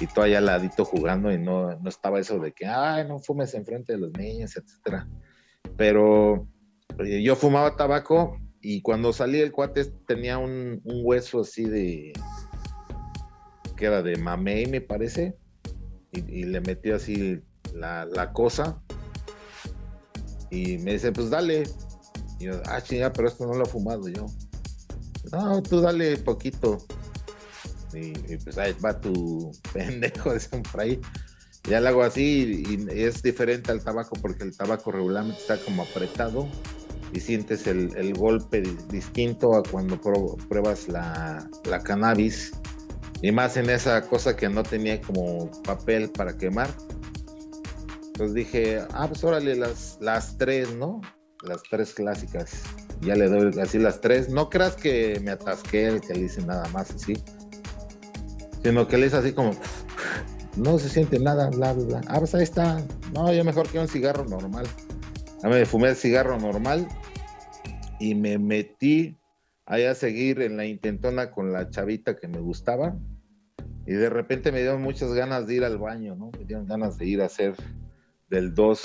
y tú allá al ladito jugando y no, no estaba eso de que, ay, no fumes enfrente de los niños, etcétera. Pero eh, yo fumaba tabaco y cuando salí el cuate tenía un, hueso así de, que era de mamey, me parece, y, y le metió así la, la, cosa. Y me dice, pues dale. Y yo, ah, chinga, pero esto no lo he fumado yo. No, tú dale poquito. Y, y pues ahí va tu <laughs> pendejo de por ahí. Ya lo hago así y, y, es diferente al tabaco porque el tabaco regularmente está como apretado y sientes el, el golpe distinto a cuando pruebas la, la cannabis y más en esa cosa que no tenía como papel para quemar. Entonces dije, ah, pues órale, las, las tres, ¿no? Las tres clásicas. Ya le doy así las tres. No creas que me atasqué el que le hice nada más así. Sino que le hice así como, no se siente nada, bla, bla, bla. Ah, pues ahí está. No, yo mejor que un cigarro normal. Ya me fumé el cigarro normal y me metí ahí a seguir en la intentona con la chavita que me gustaba. Y de repente me dieron muchas ganas de ir al baño, ¿no? Me dieron ganas de ir a hacer del 2.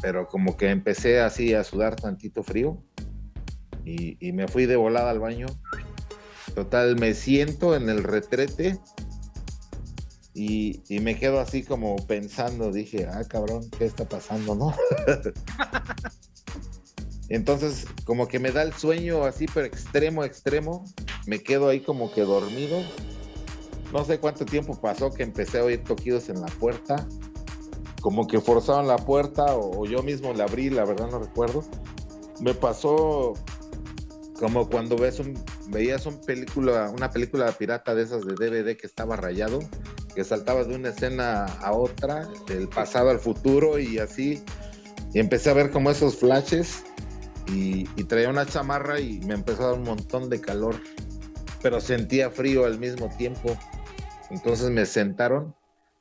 Pero como que empecé así a sudar tantito frío. Y, y, me fui de volada al baño. Total, me siento en el retrete. Y, me quedo así como pensando. Dije, ah, cabrón, ¿qué está pasando, no? <laughs> Entonces, como que me da el sueño así, pero extremo, extremo. Me quedo ahí como que dormido. No sé cuánto tiempo pasó que empecé a oír toquidos en la puerta. Como que forzaban la puerta o, yo mismo la abrí, la verdad no recuerdo. Me pasó como cuando ves un, veías un película, una película pirata de esas de DVD que estaba rayado, que saltaba de una escena a otra, del pasado al futuro y así. Y empecé a ver como esos flashes y, y, traía una chamarra y me empezó a dar un montón de calor, pero sentía frío al mismo tiempo. Entonces me sentaron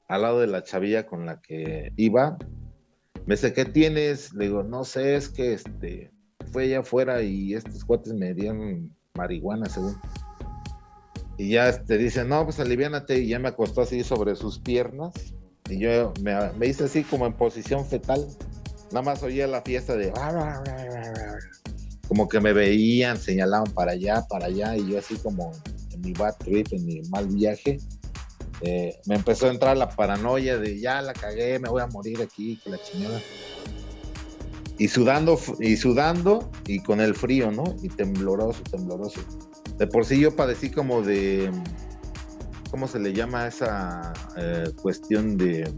al lado de la chavilla con la que iba. Me dice, ¿qué tienes? Le digo, no sé, es que este, fue allá afuera y estos cuates me dieron marihuana, según. Y ya te este, dice, no, pues aliviánate. Y ya me acostó así sobre sus piernas. Y yo me, me hice así como en posición fetal. Nada más oía la fiesta de... Como que me veían, señalaban para allá, para allá. Y yo así como en mi bad trip, en mi mal viaje eh, me empezó a entrar la paranoia de ya la cagué, me voy a morir aquí, que la chingada. Y sudando, y sudando, y con el frío, ¿no? Y tembloroso, tembloroso. De por sí yo padecí como de, ¿cómo se le llama esa eh, cuestión de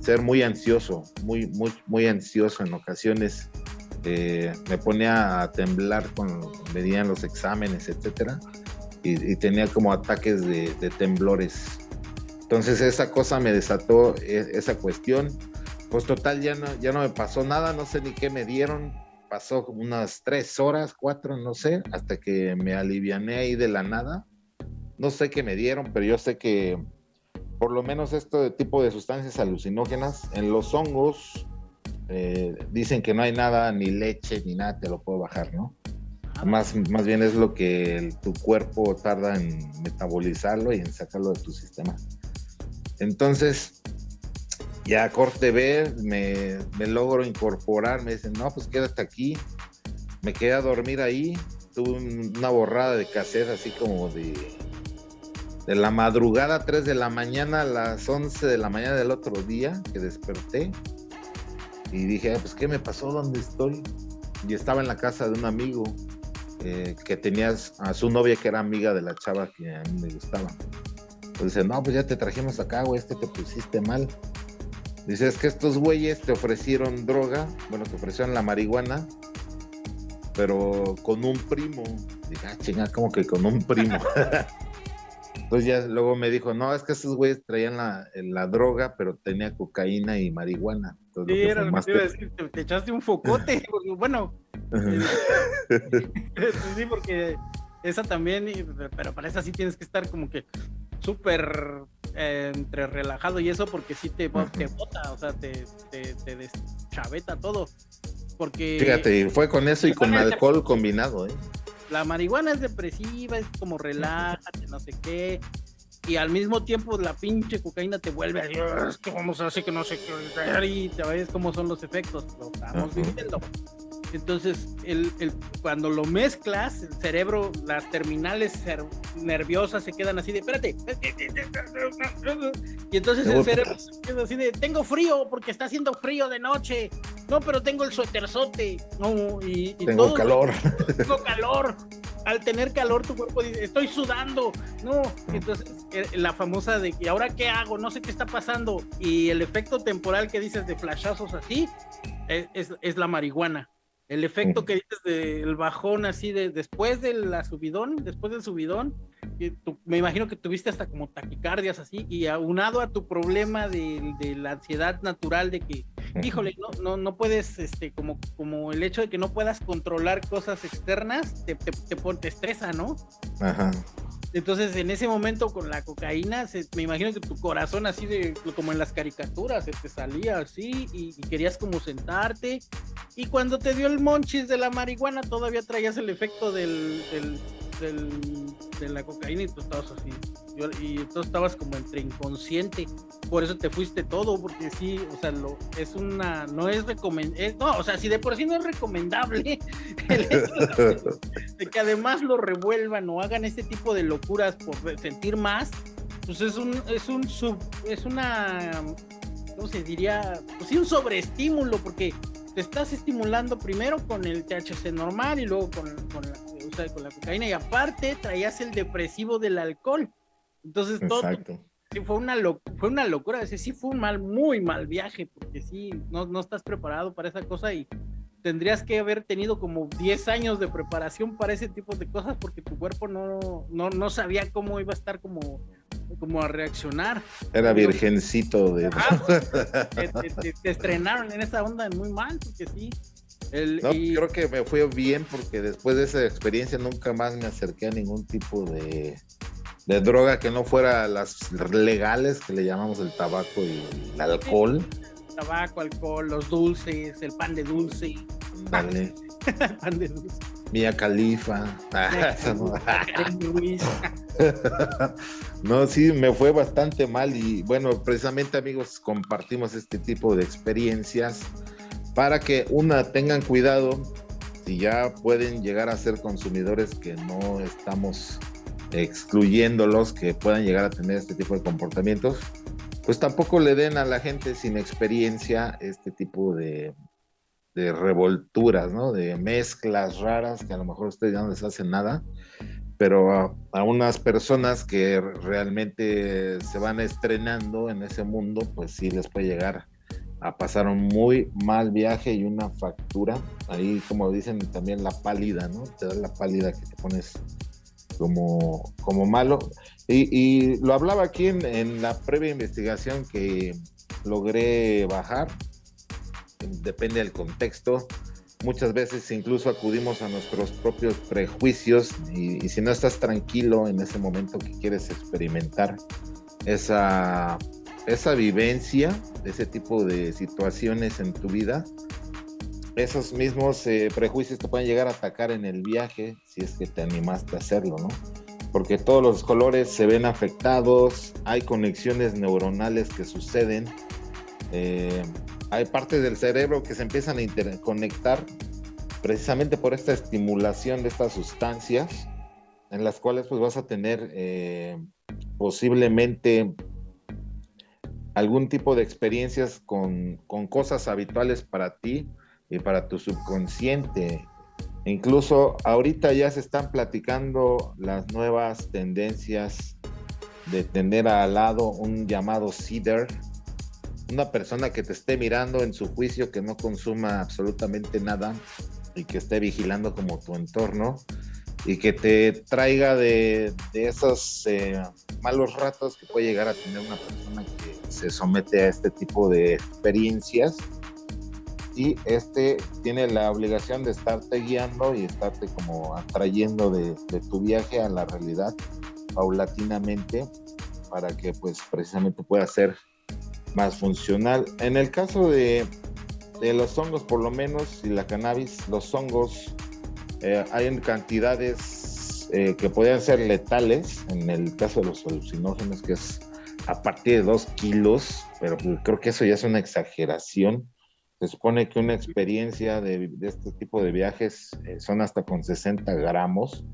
ser muy ansioso, muy, muy, muy ansioso en ocasiones? Eh, me ponía a temblar cuando venían los exámenes, etcétera, y, tenía como ataques de, de temblores entonces esa cosa me desató e, esa cuestión. Pues total, ya no, ya no me pasó nada, no sé ni qué me dieron. Pasó como unas tres horas, cuatro, no sé, hasta que me aliviané ahí de la nada. No sé qué me dieron, pero yo sé que por lo menos este tipo de sustancias alucinógenas en los hongos eh, dicen que no hay nada, ni leche, ni nada, te lo puedo bajar, ¿no? Más, más bien es lo que el, tu cuerpo tarda en metabolizarlo y en sacarlo de tu sistema. Entonces, ya corte B, me, logro incorporar, me dicen, no, pues quédate aquí. Me quedé a dormir ahí, tuve una borrada de cassette así como de, de la madrugada, 3 de la mañana a las 11 de la mañana del otro día que desperté. Y dije, ah, pues, ¿qué me pasó? ¿Dónde estoy? Y estaba en la casa de un amigo eh, que tenía a su novia que era amiga de la chava que a mí me gustaba. Pues dice, no, pues ya te trajimos acá, güey, este te pusiste mal. Dice, es que estos güeyes te ofrecieron droga, bueno, te ofrecieron la marihuana, pero con un primo. Dije, ah, chinga, como que con un primo. <laughs> Entonces ya luego me dijo, no, es que esos güeyes traían la, la droga, pero tenía cocaína y marihuana. Entonces, Sí, lo era lo que te iba a decir, te, te echaste un focote. <laughs> bueno, <laughs> sí, porque esa también, pero para esa sí tienes que estar como que súper eh, entre relajado y eso, porque sí te, te bota, o sea, te, te, te deschaveta todo. Porque Fíjate, fue con eso y con alcohol combinado, ¿eh? la marihuana es depresiva, es como relájate, no sé qué. Y al mismo tiempo la pinche cocaína te vuelve a decir, "Ah, es que vamos a hacer que no sé qué, y te ves cómo son los efectos, lo estamos Ajá. viviendo. Entonces, el, el- cuando lo mezclas, el cerebro, las terminales nerviosas se quedan así de, espérate. Y entonces el cerebro se queda así de, tengo frío porque está haciendo frío de noche. No, pero tengo el suéterzote. No, y, y Tengo todo- calor. <laughs> tengo <laughs> calor. Al tener calor, tu cuerpo dice, estoy sudando. No, entonces eh, la famosa de, ¿y ahora qué hago? No sé qué está pasando. Y el efecto temporal que dices de flashazos así, es, es- es la marihuana. El efecto que dices del bajón así de después de la subidón, después del subidón, que tú- me imagino que tuviste hasta como taquicardias así, y aunado a tu problema de, de la ansiedad natural de que híjole, no, no, no puedes, este, como, como el hecho de que no puedas controlar cosas externas, te, te, te, te estresa, ¿no? Ajá. Entonces, en ese momento con la cocaína, se- me imagino que tu corazón así de, como en las caricaturas, se te salía así y, querías como sentarte. Y cuando te dio el monchis de la marihuana, todavía traías el efecto del, del- de la cocaína y tú estabas así. Yo- y entonces estabas como entre inconsciente. Por eso te fuiste todo, porque sí, o sea, lo, es una, no es recomendable, no, o sea, si de por sí no es recomendable <laughs> el hecho de que además lo revuelvan o hagan este tipo de locuras por sentir más, pues es un, es un sub, es una, ¿cómo se diría? Pues sí, un sobreestímulo, porque te estás estimulando primero con el THC normal y luego con, con la, o sea, con la cocaína, y aparte traías el depresivo del alcohol. Entonces todo sí, fue una fue una locura, ese sí fue un mal, muy mal viaje, porque sí, no, no estás preparado para esa cosa y tendrías que haber tenido como 10 años de preparación para ese tipo de cosas porque tu cuerpo no, no, no sabía cómo iba a estar como, como a reaccionar. Era virgencito de. <laughs> Te, te- te- te estrenaron en esa onda muy mal, porque sí. El, No, y- creo que me fue bien porque después de esa experiencia nunca más me acerqué a ningún tipo de, de droga que no fuera las legales, que le llamamos el tabaco y el alcohol. tabaco, alcohol, los dulces, el pan de dulce, Dale. <laughs> el pan de dulce. Mia <laughs> Ruiz. <laughs> No, sí, me fue bastante mal y bueno, precisamente amigos, compartimos este tipo de experiencias para que una tengan cuidado si ya pueden llegar a ser consumidores que no estamos excluyéndolos que puedan llegar a tener este tipo de comportamientos, pues tampoco le den a la gente sin experiencia este tipo de, de revolturas, ¿no? De mezclas raras que a lo mejor ustedes ya no les hacen nada, pero a, a unas personas que realmente se van estrenando en ese mundo, pues sí les puede llegar a pasar un muy mal viaje y una factura. Ahí, como dicen, también la pálida, ¿no? Te da la pálida que te pones como, como malo. Y, y lo hablaba aquí en, en la previa investigación que logré bajar, depende del contexto. Muchas veces incluso acudimos a nuestros propios prejuicios y, y si no estás tranquilo en ese momento que quieres experimentar esa, esa vivencia, ese tipo de situaciones en tu vida, esos mismos eh, prejuicios te pueden llegar a atacar en el viaje si es que te animaste a hacerlo, ¿no? Porque todos los colores se ven afectados, hay conexiones neuronales que suceden, eh, hay partes del cerebro que se empiezan a interconectar precisamente por esta estimulación de estas sustancias, en las cuales pues vas a tener eh, posiblemente algún tipo de experiencias con, con cosas habituales para ti y para tu subconsciente. Incluso ahorita ya se están platicando las nuevas tendencias de tener al lado un llamado CIDR, una persona que te esté mirando en su juicio, que no consuma absolutamente nada y que esté vigilando como tu entorno. y que te traiga de, de esos eh, malos ratos que puede llegar a tener una persona que se somete a este tipo de experiencias y este tiene la obligación de estarte guiando y estarte como atrayendo de, de tu viaje a la realidad paulatinamente para que pues precisamente pueda ser más funcional. En el caso de, de los hongos, por lo menos, y la cannabis, los hongos eh, hay cantidades eh, que podrían ser letales, en el caso de los alucinógenos, que es a partir de 2 kilos, pero creo que eso ya es una exageración. Se supone que una experiencia de, de este tipo de viajes eh, son hasta con 60 gramos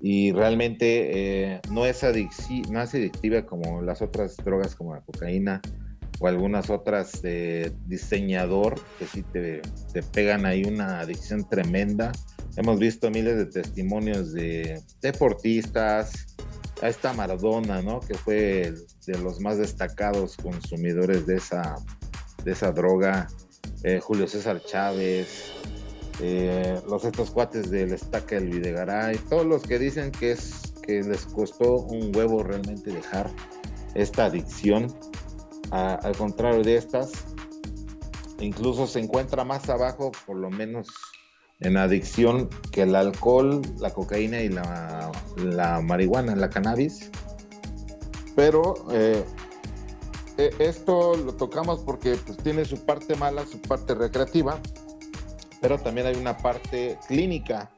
y realmente eh, no, es no es adictiva como las otras drogas como la cocaína o algunas otras de diseñador que sí te, te, pegan ahí una adicción tremenda. Hemos visto miles de testimonios de deportistas, a esta Maradona, ¿no? Que fue de los más destacados consumidores de esa, de esa droga. Eh, Julio César Chávez, eh, los estos cuates del Estaca del Videgaray, todos los que dicen que es que les costó un huevo realmente dejar esta adicción al contrario de estas, incluso se encuentra más abajo, por lo menos en adicción, que el alcohol, la cocaína y la, la marihuana, la cannabis. Pero eh, e, esto lo tocamos porque pues, tiene su parte mala, su parte recreativa, pero también hay una parte clínica.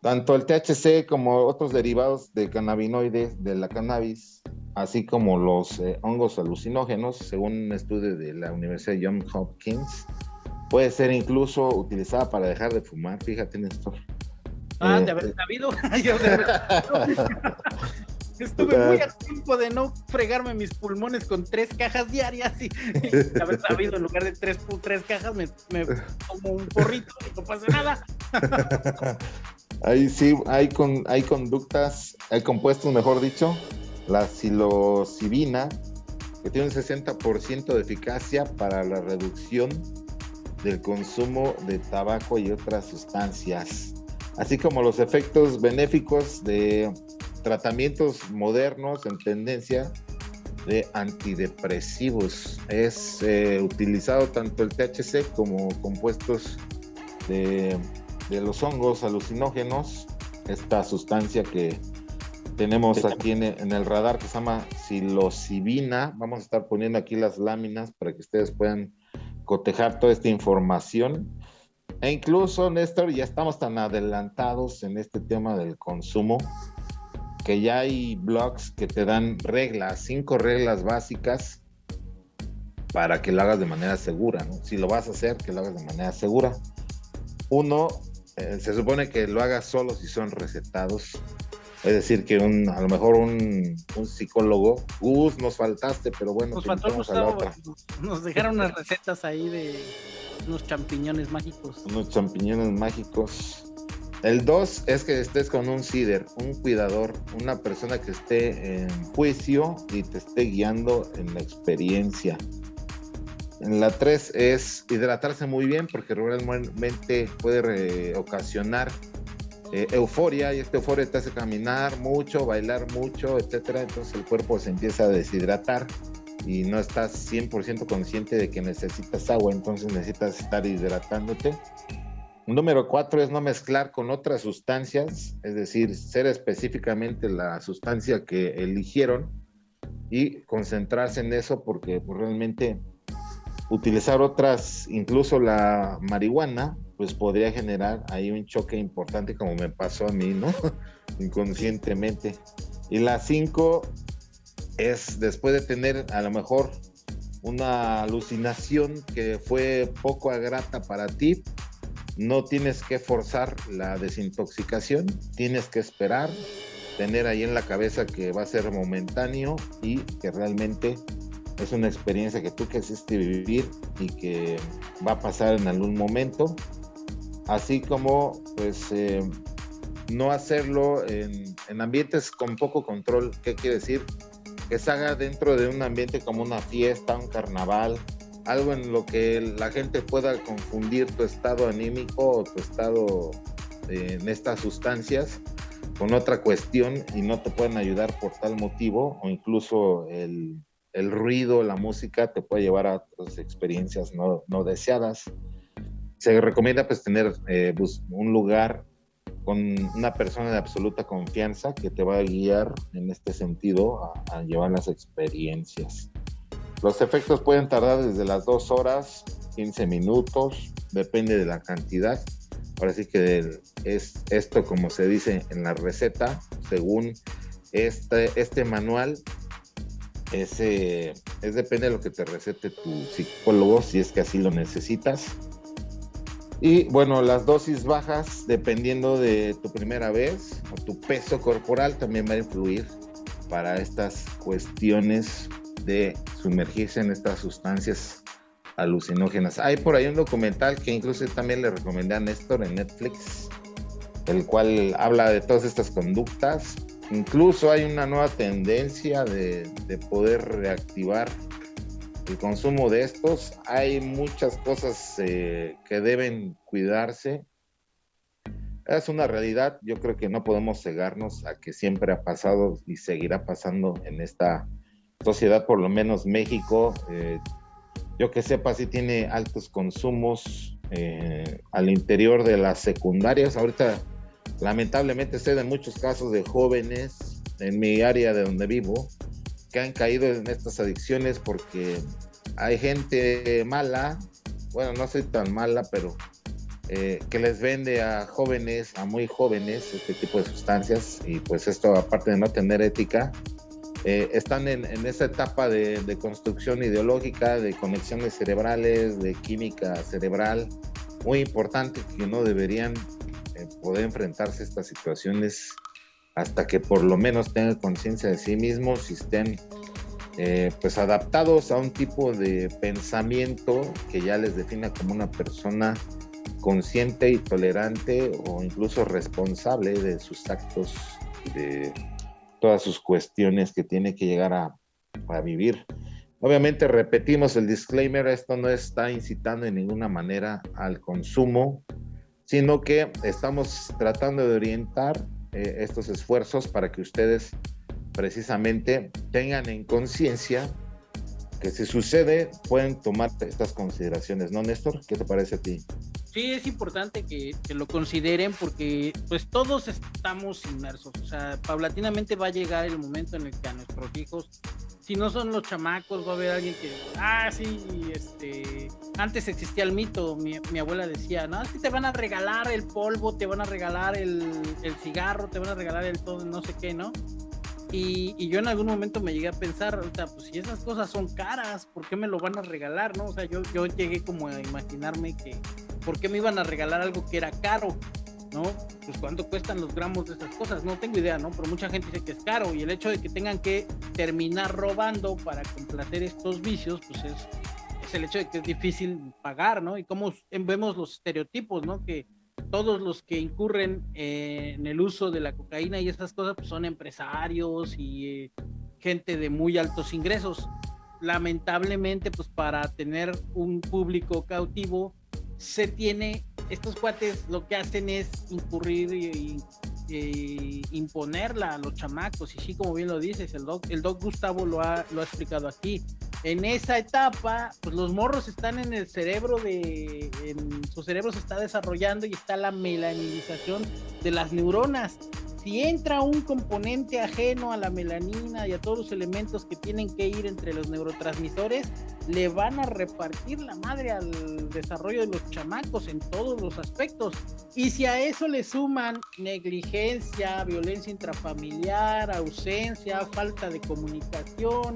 Tanto el THC como otros derivados de cannabinoides de la cannabis así como los eh, hongos alucinógenos, según un estudio de la Universidad de Johns Hopkins, puede ser incluso utilizada para dejar de fumar. Fíjate, Néstor. Ah, de eh, haber sabido. <laughs> <laughs> Estuve muy a tiempo de no fregarme mis pulmones con tres cajas diarias y, de haber sabido en lugar de tres, tres cajas me, me como un porrito y no pasa nada. <laughs> Ahí sí, hay, con, hay conductas, hay compuestos, mejor dicho, la psilocibina, que tiene un 60% de eficacia para la reducción del consumo de tabaco y otras sustancias, así como los efectos benéficos de tratamientos modernos en tendencia de antidepresivos. Es eh, utilizado tanto el THC como compuestos de, de los hongos alucinógenos, esta sustancia que tenemos aquí en, el radar que se llama psilocibina. Vamos a estar poniendo aquí las láminas para que ustedes puedan cotejar toda esta información. E incluso, Néstor, ya estamos tan adelantados en este tema del consumo que ya hay blogs que te dan reglas, cinco reglas básicas para que lo hagas de manera segura. ¿no? Si lo vas a hacer, que lo hagas de manera segura. Uno, eh, se supone que lo hagas solo si son recetados es decir, que un, a lo mejor un, psicólogo, Gus, nos faltaste, pero bueno, nos, faltó a la otra. nos dejaron unas recetas ahí de unos champiñones mágicos. Unos champiñones mágicos. El dos es que estés con un CIDER, un cuidador, una persona que esté en juicio y te esté guiando en la experiencia. En la tres es hidratarse muy bien porque realmente puede ocasionar eh, euforia y esta euforia te hace caminar mucho, bailar mucho, etcétera. Entonces el cuerpo se empieza a deshidratar y no estás 100% consciente de que necesitas agua, entonces necesitas estar hidratándote. Número cuatro es no mezclar con otras sustancias, es decir, ser específicamente la sustancia que eligieron y concentrarse en eso porque pues, realmente utilizar otras, incluso la marihuana, pues podría generar ahí un choque importante como me pasó a mí, ¿no? <laughs> Inconscientemente. Y la cinco es después de tener a lo mejor una alucinación que fue poco agrata para ti, no tienes que forzar la desintoxicación, tienes que esperar, tener ahí en la cabeza que va a ser momentáneo y que realmente es una experiencia que tú quisiste vivir y que va a pasar en algún momento así como pues eh, no hacerlo en, ambientes con poco control. ¿Qué quiere decir? Que se haga dentro de un ambiente como una fiesta, un carnaval, algo en lo que la gente pueda confundir tu estado anímico o tu estado eh, en estas sustancias con otra cuestión y no te pueden ayudar por tal motivo o incluso el, el ruido, la música te puede llevar a otras experiencias no, no deseadas. Se recomienda pues tener eh, un lugar con una persona de absoluta confianza que te va a guiar en este sentido a, a llevar las experiencias. Los efectos pueden tardar desde las dos horas, 15 minutos, depende de la cantidad. Ahora sí que es esto como se dice en la receta, según este, este manual, es depende de lo que te recete tu psicólogo, si es que así lo necesitas. Y bueno, las dosis bajas, dependiendo de tu primera vez o tu peso corporal, también va a influir para estas cuestiones de sumergirse en estas sustancias alucinógenas. Hay por ahí un documental que incluso también le recomendé a Néstor en Netflix, el cual habla de todas estas conductas. Incluso hay una nueva tendencia de, de poder reactivar el consumo de estos. Hay muchas cosas eh, que deben cuidarse. Es una realidad. Yo creo que no podemos cegarnos a que siempre ha pasado y seguirá pasando en esta sociedad, por lo menos México. Eh, yo que sepa, sí tiene altos consumos eh, al interior de las secundarias. Ahorita, lamentablemente, sé de muchos casos de jóvenes en mi área de donde vivo que han caído en estas adicciones porque hay gente mala, bueno, no soy tan mala, pero eh, que les vende a jóvenes, a muy jóvenes, este tipo de sustancias y pues esto aparte de no tener ética, eh, están en, esa etapa de, de, construcción ideológica, de conexiones cerebrales, de química cerebral, muy importante que no deberían eh, poder enfrentarse a estas situaciones hasta que por lo menos tengan conciencia de sí mismos y estén eh, pues adaptados a un tipo de pensamiento que ya les defina como una persona consciente y tolerante o incluso responsable de sus actos de todas sus cuestiones que tiene que llegar a, vivir. Obviamente repetimos el disclaimer, esto no está incitando en ninguna manera al consumo, sino que estamos tratando de orientar eh, estos esfuerzos para que ustedes precisamente tengan en conciencia que si sucede pueden tomar estas consideraciones, ¿no, Néstor? ¿Qué te parece a ti? Sí, es importante que, que, lo consideren porque pues todos estamos inmersos, o sea, paulatinamente va a llegar el momento en el que a nuestros hijos, si no son los chamacos, va a haber alguien que, ah, sí, este, antes existía el mito, mi, abuela decía, no, es te van a regalar el polvo, te van a regalar el, el cigarro, te van a regalar el todo, no sé qué, ¿no? Y, y, yo en algún momento me llegué a pensar, sea, pues si esas cosas son caras, ¿por qué me lo van a regalar, no? O sea, yo, yo llegué como a imaginarme que, ¿por qué me iban a regalar algo que era caro? ¿No? Pues cuánto cuestan los gramos de esas cosas, no tengo idea, ¿no? Pero mucha gente dice que es caro y el hecho de que tengan que terminar robando para complacer estos vicios, pues es, es el hecho de que es difícil pagar, ¿no? Y cómo vemos los estereotipos, ¿no? Que todos los que incurren eh, en el uso de la cocaína y estas cosas pues son empresarios y eh, gente de muy altos ingresos. Lamentablemente, pues para tener un público cautivo, se tiene, estos cuates lo que hacen es incurrir y, y imponerla a los chamacos, y sí, como bien lo dices, el doc, el doc Gustavo lo ha, lo ha explicado aquí. En esa etapa, pues los morros están en el cerebro de, en su cerebro se está desarrollando y está la melanización de las neuronas. Si entra un componente ajeno a la melanina y a todos los elementos que tienen que ir entre los neurotransmisores, le van a repartir la madre al desarrollo de los chamacos en todos los aspectos. Y si a eso le suman negligencia, violencia intrafamiliar, ausencia, falta de comunicación.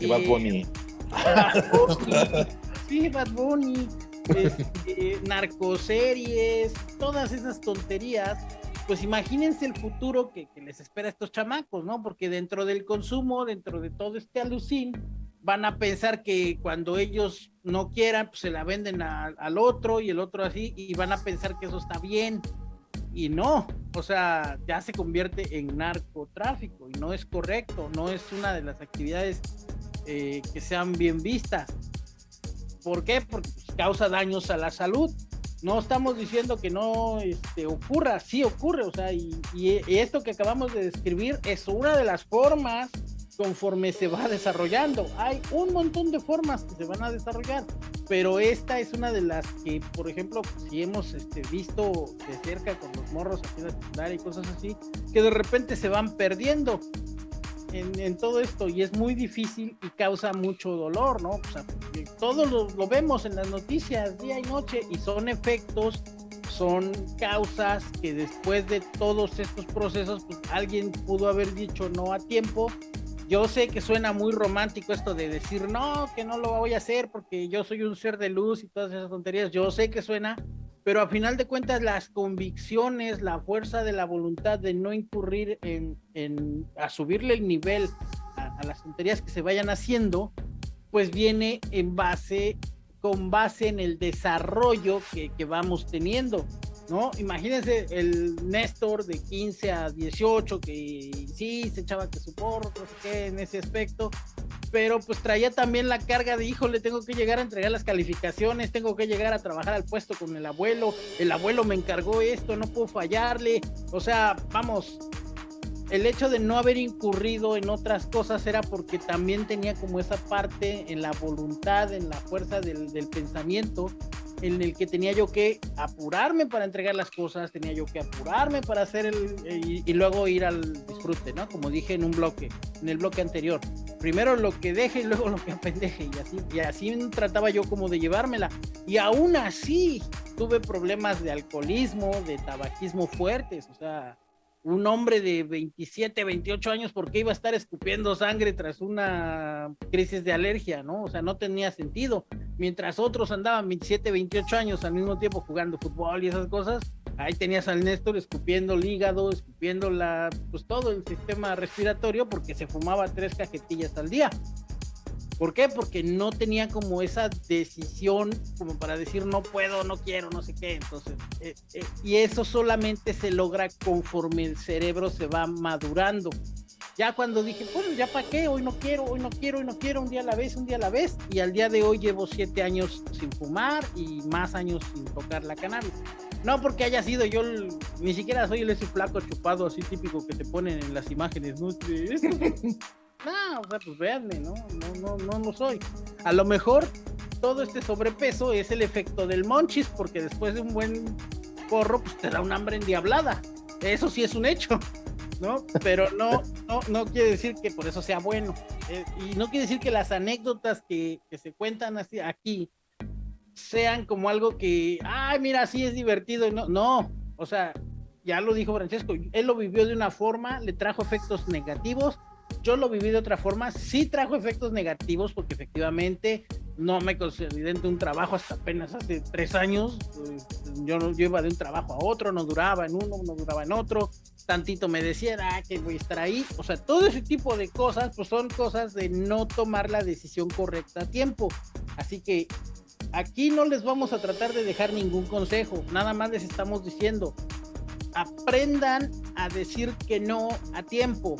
Y Bad Bunny. Bad Bunny. <laughs> Sí, Bad Bunny. Este, narcoseries, todas esas tonterías pues imagínense el futuro que, les espera a estos chamacos, ¿no? Porque dentro del consumo, dentro de todo este alucín, van a pensar que cuando ellos no quieran, pues se la venden al otro y el otro así, y van a pensar que eso está bien. Y no, o sea, ya se convierte en narcotráfico y no es correcto, no es una de las actividades eh, que sean bien vistas. ¿Por qué? Porque pues, causa daños a la salud No estamos diciendo que no este, ocurra, sí ocurre, o sea, y, esto que acabamos de describir es una de las formas conforme se va desarrollando. Hay un montón de formas que se van a desarrollar, pero esta es una de las que, por ejemplo, si hemos este, visto de cerca con los morros aquí en la secundaria y cosas así, que de repente se van perdiendo en, todo esto y es muy difícil y causa mucho dolor, ¿no? Todos lo, lo vemos en las noticias día y noche y son efectos son causas que después de todos estos procesos, pues alguien pudo haber dicho no a tiempo yo sé que suena muy romántico esto de decir, no, que no lo voy a hacer porque yo soy un ser de luz y todas esas tonterías. Yo sé que suena, pero a final de cuentas las convicciones, la fuerza de la voluntad de no incurrir en, a subirle el nivel a, las tonterías que se vayan haciendo, pues viene en base, con base en el desarrollo que, vamos teniendo. ¿no? Imagínense el Néstor de 15 a 18 que sí se echaba que su porro, no sé qué, en ese aspecto, pero pues traía también la carga de, híjole, tengo que llegar a entregar las calificaciones, tengo que llegar a trabajar al puesto con el abuelo, el abuelo me encargó esto, no puedo fallarle, o sea, vamos, el hecho de no haber incurrido en otras cosas era porque también tenía como esa parte en la voluntad, en la fuerza del, pensamiento, en el que tenía yo que apurarme para entregar las cosas, tenía yo que apurarme para hacer el, y, luego ir al disfrute, ¿no? Como dije en un bloque, en el bloque anterior. Primero lo que deje y luego lo que apendeje y así, y así trataba yo como de llevármela. Y aún así tuve problemas de alcoholismo, de tabaquismo fuertes, o sea, un hombre de 27, 28 años, ¿por qué iba a estar escupiendo sangre tras una crisis de alergia, no? O sea, no tenía sentido. Mientras otros andaban 27, 28 años al mismo tiempo jugando fútbol y esas cosas, ahí tenías al Néstor escupiendo el hígado, escupiendo la, pues todo el sistema respiratorio porque se fumaba tres cajetillas al día. ¿Por qué? Porque no tenía como esa decisión como para decir no puedo, no quiero, no sé qué. Entonces, eh, eh, y eso solamente se logra conforme el cerebro se va madurando. Ya cuando dije, bueno, ya para qué, hoy no quiero, hoy no quiero, hoy no quiero, un día a la vez, un día a la vez. Y al día de hoy llevo siete años sin fumar y más años sin tocar la cannabis. No porque haya sido yo, ni siquiera soy el ese flaco chupado así típico que te ponen en las imágenes, ¿no? <laughs> <laughs> No, o sea, pues véanme, ¿no? No, no, no, no soy. A lo mejor todo este sobrepeso es el efecto del monchis, porque después de un buen porro, pues te da un hambre endiablada. Eso sí es un hecho, ¿no? Pero no, no, no quiere decir que por eso sea bueno. Eh, y no quiere decir que las anécdotas que, se cuentan así aquí sean como algo que, ay, mira, sí es divertido. No, no, o sea, ya lo dijo Francesco, él lo vivió de una forma, le trajo efectos negativos yo lo viví de otra forma, sí trajo efectos negativos porque efectivamente no me consideré de un trabajo hasta apenas hace tres años. Pues, yo, yo iba de un trabajo a otro, no duraba en uno, no duraba en otro. Tantito me decía, ah, que voy a estar ahí. O sea, todo ese tipo de cosas, pues son cosas de no tomar la decisión correcta a tiempo. Así que aquí no les vamos a tratar de dejar ningún consejo, nada más les estamos diciendo, aprendan a decir que no a tiempo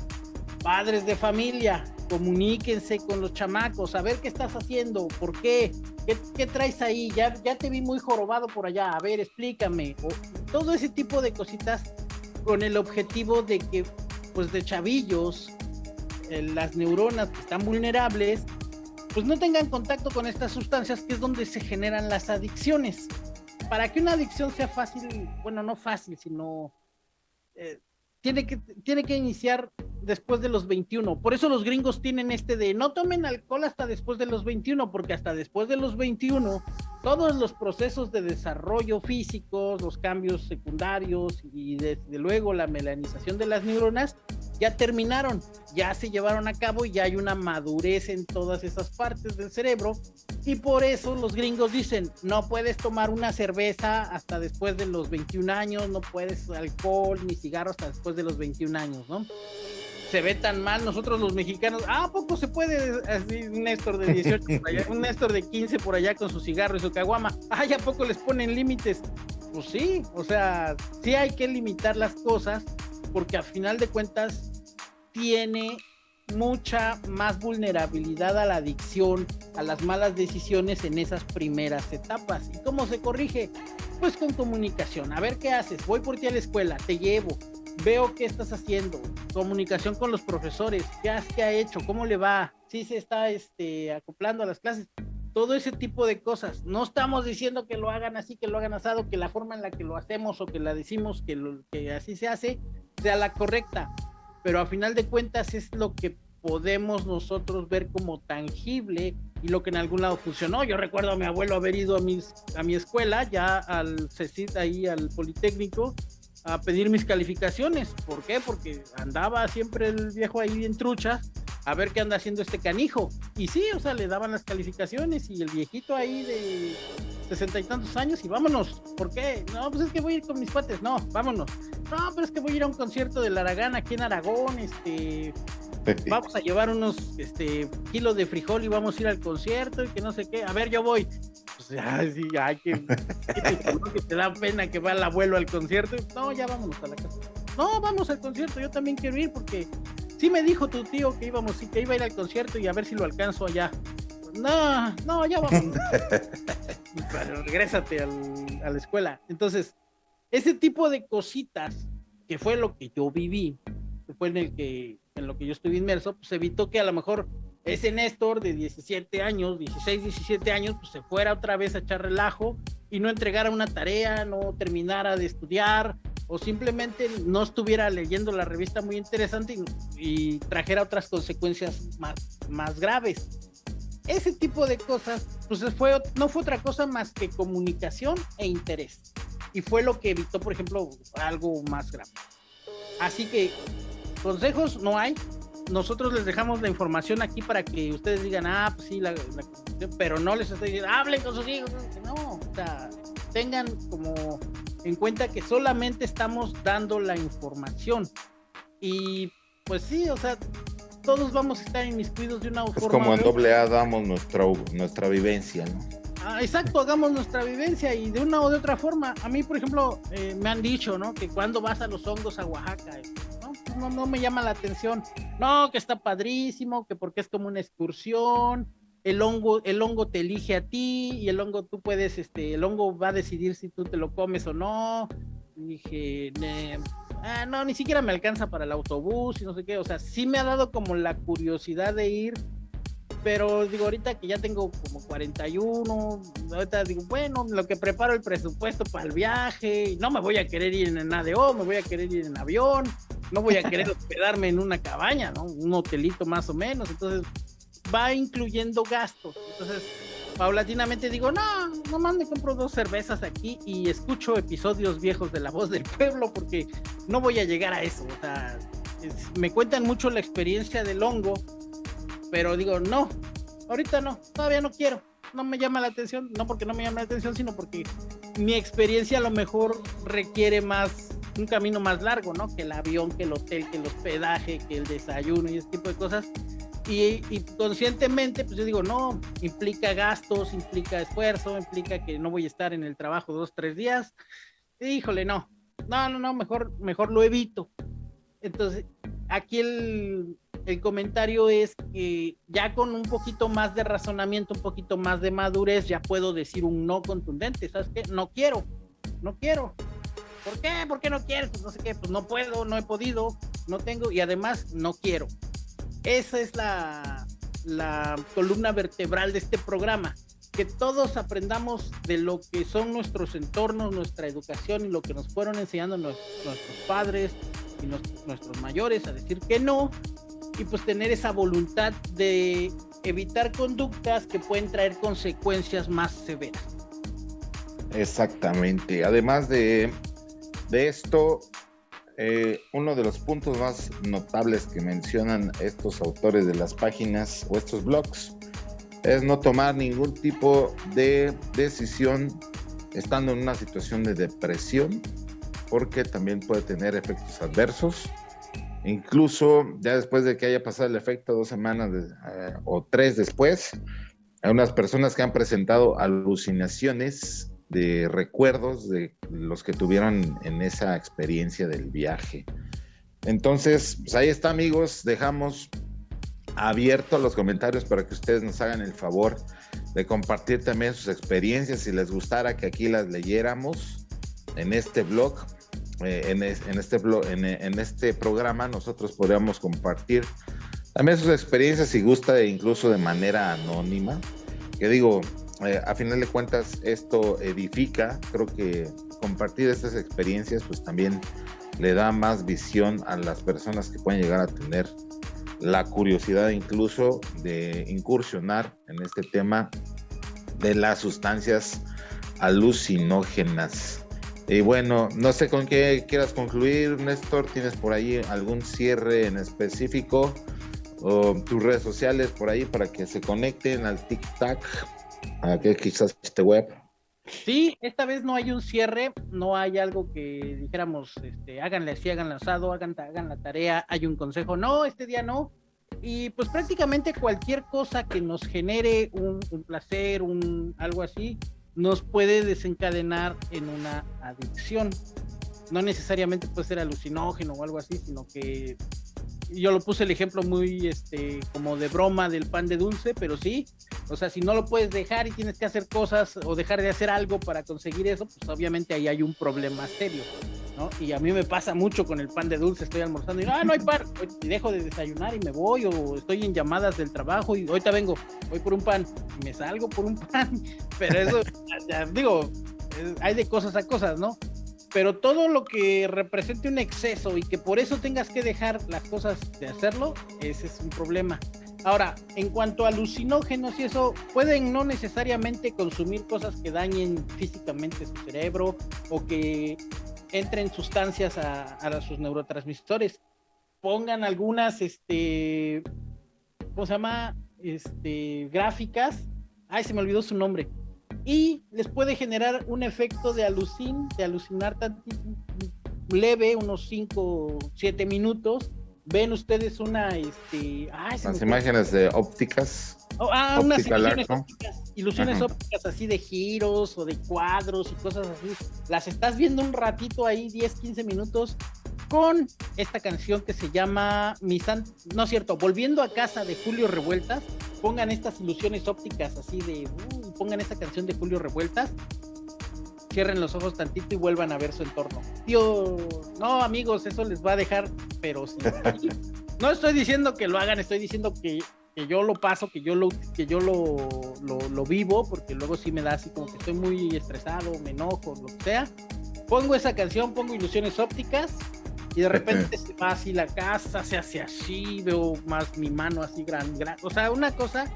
padres de familia, comuníquense con los chamacos, a ver qué estás haciendo, por qué, qué, traes ahí, ya, ya te vi muy jorobado por allá, a ver, explícame, todo ese tipo de cositas con el objetivo de que, pues de chavillos, eh, las neuronas que están vulnerables, pues no tengan contacto con estas sustancias que es donde se generan las adicciones. Para que una adicción sea fácil, bueno, no fácil, sino eh, tiene que, tiene que iniciar después de los 21. Por eso los gringos tienen este de no tomen alcohol hasta después de los 21, porque hasta después de los 21 todos los procesos de desarrollo físicos, los cambios secundarios y desde luego la melanización de las neuronas ya terminaron, ya se llevaron a cabo y ya hay una madurez en todas esas partes del cerebro y por eso los gringos dicen, no puedes tomar una cerveza hasta después de los 21 años, no puedes alcohol ni cigarro hasta después de los 21 años, ¿no? se ve tan mal nosotros los mexicanos. Ah, poco se puede? Así, un Néstor de 18 por allá, un Néstor de 15 por allá con su cigarro y su caguama. Ah, ¿a poco les ponen límites? Pues sí, o sea, sí hay que limitar las cosas porque a final de cuentas tiene mucha más vulnerabilidad a la adicción, a las malas decisiones en esas primeras etapas. ¿Y cómo se corrige? pues con comunicación. A ver qué haces. Voy por ti a la escuela, te llevo, veo qué estás haciendo. Comunicación con los profesores, qué, has, qué ha hecho, cómo le va, si se está este, acoplando a las clases. Todo ese tipo de cosas. No estamos diciendo que lo hagan así, que lo hagan asado, que la forma en la que lo hacemos o que la decimos que, lo, que así se hace sea la correcta. Pero a final de cuentas es lo que podemos nosotros ver como tangible y lo que en algún lado funcionó. Yo recuerdo a mi abuelo haber ido a, mis, a mi escuela, ya al CECIT, ahí al Politécnico, a pedir mis calificaciones. ¿Por qué? Porque andaba siempre el viejo ahí en trucha a ver qué anda haciendo este canijo. Y sí, o sea, le daban las calificaciones y el viejito ahí de sesenta y tantos años y vámonos. ¿Por qué? No, pues es que voy a ir con mis cuates. No, vámonos. No, pero es que voy a ir a un concierto de Aragán aquí en Aragón. Este, vamos a llevar unos este, kilos de frijol y vamos a ir al concierto y que no sé qué. A ver, yo voy. Pues, <laughs> ay, sí, ay, que, que, te da pena que va el abuelo al concierto. No, ya vámonos a la casa. No, vamos al concierto, yo también quiero ir porque sí me dijo tu tío que íbamos, que iba a ir al concierto y a ver si lo alcanzo allá. No, no, ya vamos. <laughs> regrésate al, a la escuela. Entonces, ese tipo de cositas, que fue lo que yo viví, que fue en el que en lo que yo estuve inmerso, pues evitó que a lo mejor ese Néstor de 17 años, 16, 17 años, pues se fuera otra vez a echar relajo y no entregara una tarea, no terminara de estudiar o simplemente no estuviera leyendo la revista muy interesante y, trajera otras consecuencias más, más graves. Ese tipo de cosas, pues fue, no fue otra cosa más que comunicación e interés. Y fue lo que evitó, por ejemplo, algo más grave. Así que consejos no hay. Nosotros les dejamos la información aquí para que ustedes digan, ah, pues sí, la, pero no les estoy diciendo, hablen con sus hijos. No, o sea, tengan como en cuenta que solamente estamos dando la información. Y pues sí, o sea, todos vamos a estar inmiscuidos de una es Como en doble A damos nuestra, nuestra vivencia, ¿no? Ah, exacto, hagamos nuestra vivencia y de una o de otra forma. A mí, por ejemplo, eh, me han dicho, ¿no? Que cuando vas a los hongos a Oaxaca, no, no me llama la atención. No, que está padrísimo, que porque es como una excursión, el hongo, el hongo te elige a ti y el hongo tú puedes, este, el hongo va a decidir si tú te lo comes o no. dije, ah, no, ni siquiera me alcanza para el autobús y no sé qué. O sea, sí me ha dado como la curiosidad de ir, pero digo, ahorita que ya tengo como 41, ahorita digo, bueno, lo que preparo el presupuesto para el viaje, no me voy a querer ir en ADO, me voy a querer ir en avión no voy a querer <laughs> hospedarme en una cabaña, ¿no? Un hotelito más o menos, entonces va incluyendo gastos. Entonces, paulatinamente digo, no, nomás me compro dos cervezas aquí y escucho episodios viejos de La Voz del Pueblo porque no voy a llegar a eso. O sea, me cuentan mucho la experiencia del hongo, pero digo, no, ahorita no, todavía no quiero. No me llama la atención, no porque no me llama la atención, sino porque mi experiencia a lo mejor requiere más un camino más largo, ¿no? Que el avión, que el hotel, que el hospedaje, que el desayuno y ese tipo de cosas. Y, conscientemente, pues yo digo, no, implica gastos, implica esfuerzo, implica que no voy a estar en el trabajo dos, tres días. híjole, no, no, no, no, mejor, mejor lo evito. Entonces, aquí el, el comentario es que ya con un poquito más de razonamiento, un poquito más de madurez, ya puedo decir un no contundente. ¿Sabes qué? No quiero, no quiero. ¿Por qué? ¿Por qué no quieres? Pues no sé qué, pues no puedo, no he podido, no tengo y además no quiero. Esa es la, columna vertebral de este programa, que todos aprendamos de lo que son nuestros entornos, nuestra educación y lo que nos fueron enseñando nuestros, padres y nuestros mayores a decir que no y pues tener esa voluntad de evitar conductas que pueden traer consecuencias más severas. Exactamente. Además de de esto, eh, uno de los puntos más notables que mencionan estos autores de las páginas o estos blogs es no tomar ningún tipo de decisión estando en una situación de depresión, porque también puede tener efectos adversos. Incluso ya después de que haya pasado el efecto dos semanas eh, o tres después, hay unas personas que han presentado alucinaciones de recuerdos de los que tuvieron en esa experiencia del viaje. Entonces, pues ahí está amigos, dejamos abierto a los comentarios para que ustedes nos hagan el favor de compartir también sus experiencias si les gustara que aquí las leyéramos en este blog. Eh, en, este blog, en, este programa nosotros podríamos compartir también sus experiencias si gusta incluso de manera anónima que digo eh, a final de cuentas esto edifica creo que compartir estas experiencias pues también le da más visión a las personas que pueden llegar a tener la curiosidad incluso de incursionar en este tema de las sustancias alucinógenas. Y bueno, no sé con qué quieras concluir, Néstor. ¿Tienes por ahí algún cierre en específico? O tus redes sociales por ahí para que se conecten al TikTok, a que quizás este web. Sí, esta vez no hay un cierre, no hay algo que dijéramos, este, háganle así, hagan asado, hagan, hagan la tarea, hay un consejo, no, este día no. Y pues prácticamente cualquier cosa que nos genere un, un placer, un algo así, nos puede desencadenar en una adicción. No necesariamente puede ser alucinógeno o algo así, sino que yo lo puse el ejemplo muy este como de broma del pan de dulce, pero sí, o sea, si no lo puedes dejar y tienes que hacer cosas o dejar de hacer algo para conseguir eso, pues obviamente ahí hay un problema serio, ¿no? Y a mí me pasa mucho con el pan de dulce, estoy almorzando y ah, no hay pan, y dejo de desayunar y me voy o estoy en llamadas del trabajo y ahorita vengo, voy por un pan y me salgo por un <laughs> pan, pero eso digo, hay de cosas a cosas, ¿no? Pero todo lo que represente un exceso y que por eso tengas que dejar las cosas de hacerlo, ese es un problema. Ahora, en cuanto a alucinógenos y eso, pueden no necesariamente consumir cosas que dañen físicamente su cerebro o que entren sustancias a, sus neurotransmisores. Pongan algunas, este, ¿cómo se llama? Este, gráficas. Ay, se me olvidó su nombre y les puede generar un efecto de alucin, de alucinar tan leve, unos 5, 7 minutos. Ven ustedes una, este, las imágenes de ópticas. Oh, ah, unas ilusiones ópticas, ilusiones ópticas así de giros o de cuadros y cosas así. Las estás viendo un ratito ahí, 10, 15 minutos, con esta canción que se llama Mi no es cierto, Volviendo a casa de Julio Revueltas. Pongan estas ilusiones ópticas así de, uh, pongan esta canción de Julio Revueltas. Cierren los ojos tantito y vuelvan a ver su entorno. Tío, no amigos, eso les va a dejar, pero sí. <laughs> no estoy diciendo que lo hagan, estoy diciendo que que yo lo paso, que yo lo, que yo lo, lo, vivo, porque luego sí me da así como que estoy muy estresado, me enojo, lo que sea. Pongo esa canción, pongo ilusiones ópticas y de repente <laughs> se va así la casa, se hace así, veo más mi mano así gran, gran, o sea, una cosa,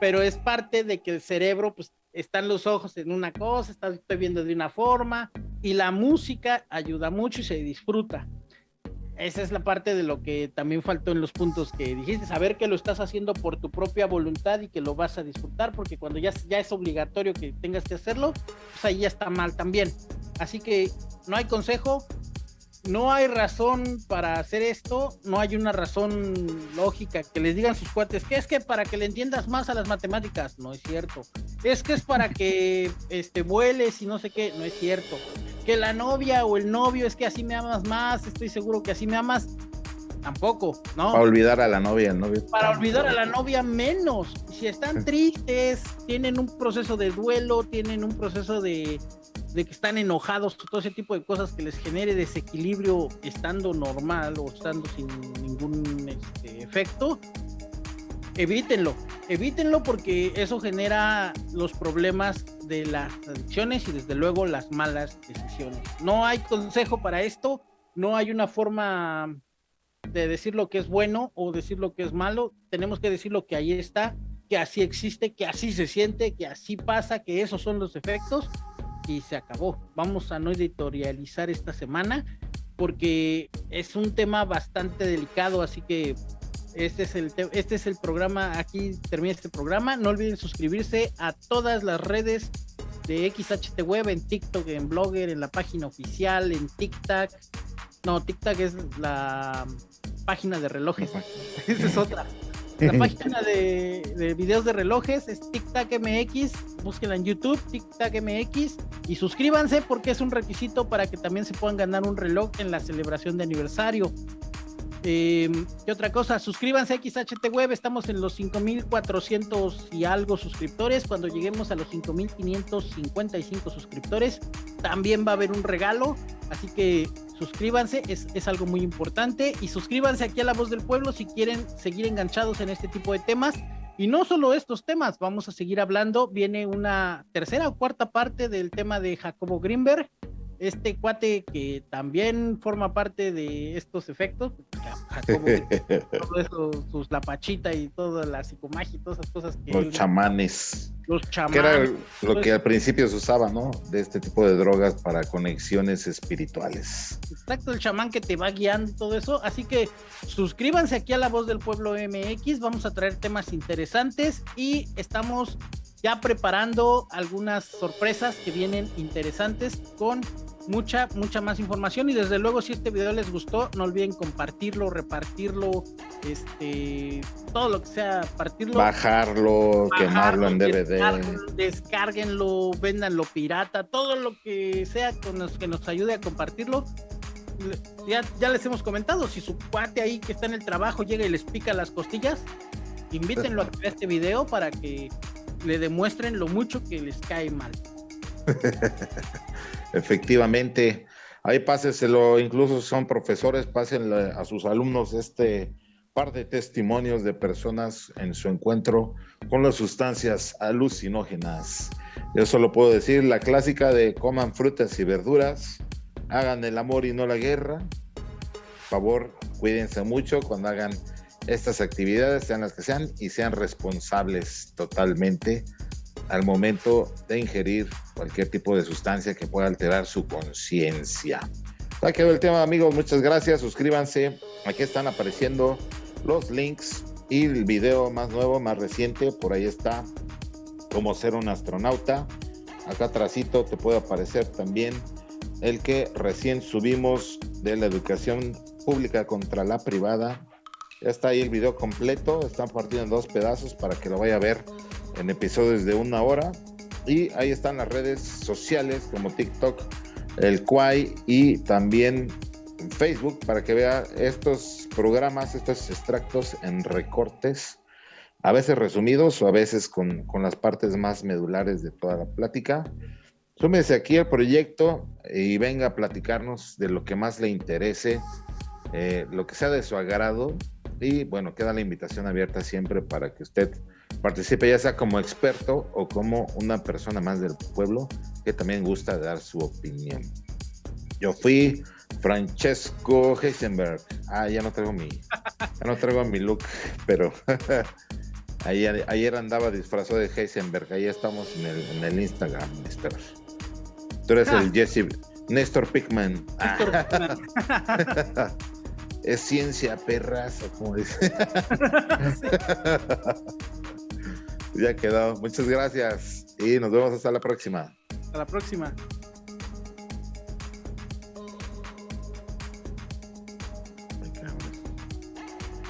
pero es parte de que el cerebro, pues, están los ojos en una cosa, está, estoy viendo de una forma, y la música ayuda mucho y se disfruta esa es la parte de lo que también faltó en los puntos que dijiste, saber que lo estás haciendo por tu propia voluntad y que lo vas a disfrutar, porque cuando ya, ya es obligatorio que tengas que hacerlo, pues ahí ya está mal también. Así que no hay consejo, no hay razón para hacer esto, no hay una razón lógica que les digan sus cuates, que es que para que le entiendas más a las matemáticas, no es cierto. Es que es para que este, vueles y no sé qué, no es cierto. Que la novia o el novio es que así me amas más, estoy seguro que así me amas, tampoco, ¿no? Para olvidar a la novia, el novio. Para olvidar a la novia menos. Si están tristes, tienen un proceso de duelo, tienen un proceso de de que están enojados, todo ese tipo de cosas que les genere desequilibrio estando normal o estando sin ningún este, efecto, evítenlo, evítenlo porque eso genera los problemas de las adicciones y desde luego las malas decisiones. No hay consejo para esto, no hay una forma de decir lo que es bueno o decir lo que es malo, tenemos que decir lo que ahí está, que así existe, que así se siente, que así pasa, que esos son los efectos y se acabó. Vamos a no editorializar esta semana porque es un tema bastante delicado, así que este es el este es el programa, aquí termina este programa. No olviden suscribirse a todas las redes de XHT Web, en TikTok, en Blogger, en la página oficial, en TikTok. No, TikTok es la página de relojes. <laughs> Esa es otra. La página de, videos de relojes es TikTok MX. Búsquenla en YouTube, TikTok MX. Y suscríbanse porque es un requisito para que también se puedan ganar un reloj en la celebración de aniversario. Eh, ¿Qué otra cosa? Suscríbanse a XHT Web, estamos en los 5400 y algo suscriptores. Cuando lleguemos a los 5555 suscriptores, también va a haber un regalo. Así que suscríbanse, es, es, algo muy importante. Y suscríbanse aquí a La Voz del Pueblo si quieren seguir enganchados en este tipo de temas. Y no solo estos temas, vamos a seguir hablando. Viene una tercera o cuarta parte del tema de Jacobo Greenberg este cuate que también forma parte de estos efectos, Jacobo, <laughs> todo eso, sus lapachita y toda la psicomagia y todas esas cosas que los chamanes. Los chamanes. Que era lo que al principio se usaba, ¿no? De este tipo de drogas para conexiones espirituales. Exacto, el chamán que te va guiando todo eso. Así que suscríbanse aquí a La Voz del Pueblo MX. Vamos a traer temas interesantes y estamos ya preparando algunas sorpresas que vienen interesantes con mucha, mucha más información. Y desde luego, si este video les gustó, no olviden compartirlo, repartirlo, este, todo lo que sea, partirlo. Bajarlo, quemarlo en DVD. Descárguenlo, véndanlo pirata, todo lo que sea con los que nos ayude a compartirlo. Ya, ya les hemos comentado, si su cuate ahí que está en el trabajo llega y les pica las costillas, invítenlo a que vea este video para que le demuestren lo mucho que les cae mal. <laughs> Efectivamente, ahí páseselo, incluso son profesores, pásenle a sus alumnos este par de testimonios de personas en su encuentro con las sustancias alucinógenas. Yo solo puedo decir la clásica de coman frutas y verduras, hagan el amor y no la guerra. Por favor, cuídense mucho cuando hagan estas actividades, sean las que sean, y sean responsables totalmente al momento de ingerir cualquier tipo de sustancia que pueda alterar su conciencia. Quedó el tema, amigos. Muchas gracias. Suscríbanse. Aquí están apareciendo los links y el video más nuevo, más reciente. Por ahí está cómo ser un astronauta. Acá atrásito te puede aparecer también el que recién subimos de la educación pública contra la privada ya está ahí el video completo, están partido en dos pedazos para que lo vaya a ver en episodios de una hora. Y ahí están las redes sociales como TikTok, el Quai y también Facebook para que vea estos programas, estos extractos en recortes, a veces resumidos o a veces con, con las partes más medulares de toda la plática. Súmese aquí al proyecto y venga a platicarnos de lo que más le interese, eh, lo que sea de su agrado y bueno, queda la invitación abierta siempre para que usted participe, ya sea como experto o como una persona más del pueblo que también gusta dar su opinión. Yo fui Francesco Heisenberg. Ah, ya no traigo mi, <laughs> ya no traigo mi look, pero <laughs> ayer, ayer andaba disfrazado de Heisenberg. Ahí estamos en el, en el Instagram, Néstor. Tú eres el ah. Jesse Néstor Pickman. <laughs> es ciencia perras, como dice. <laughs> ya quedó. Muchas gracias y nos vemos hasta la próxima. Hasta la próxima.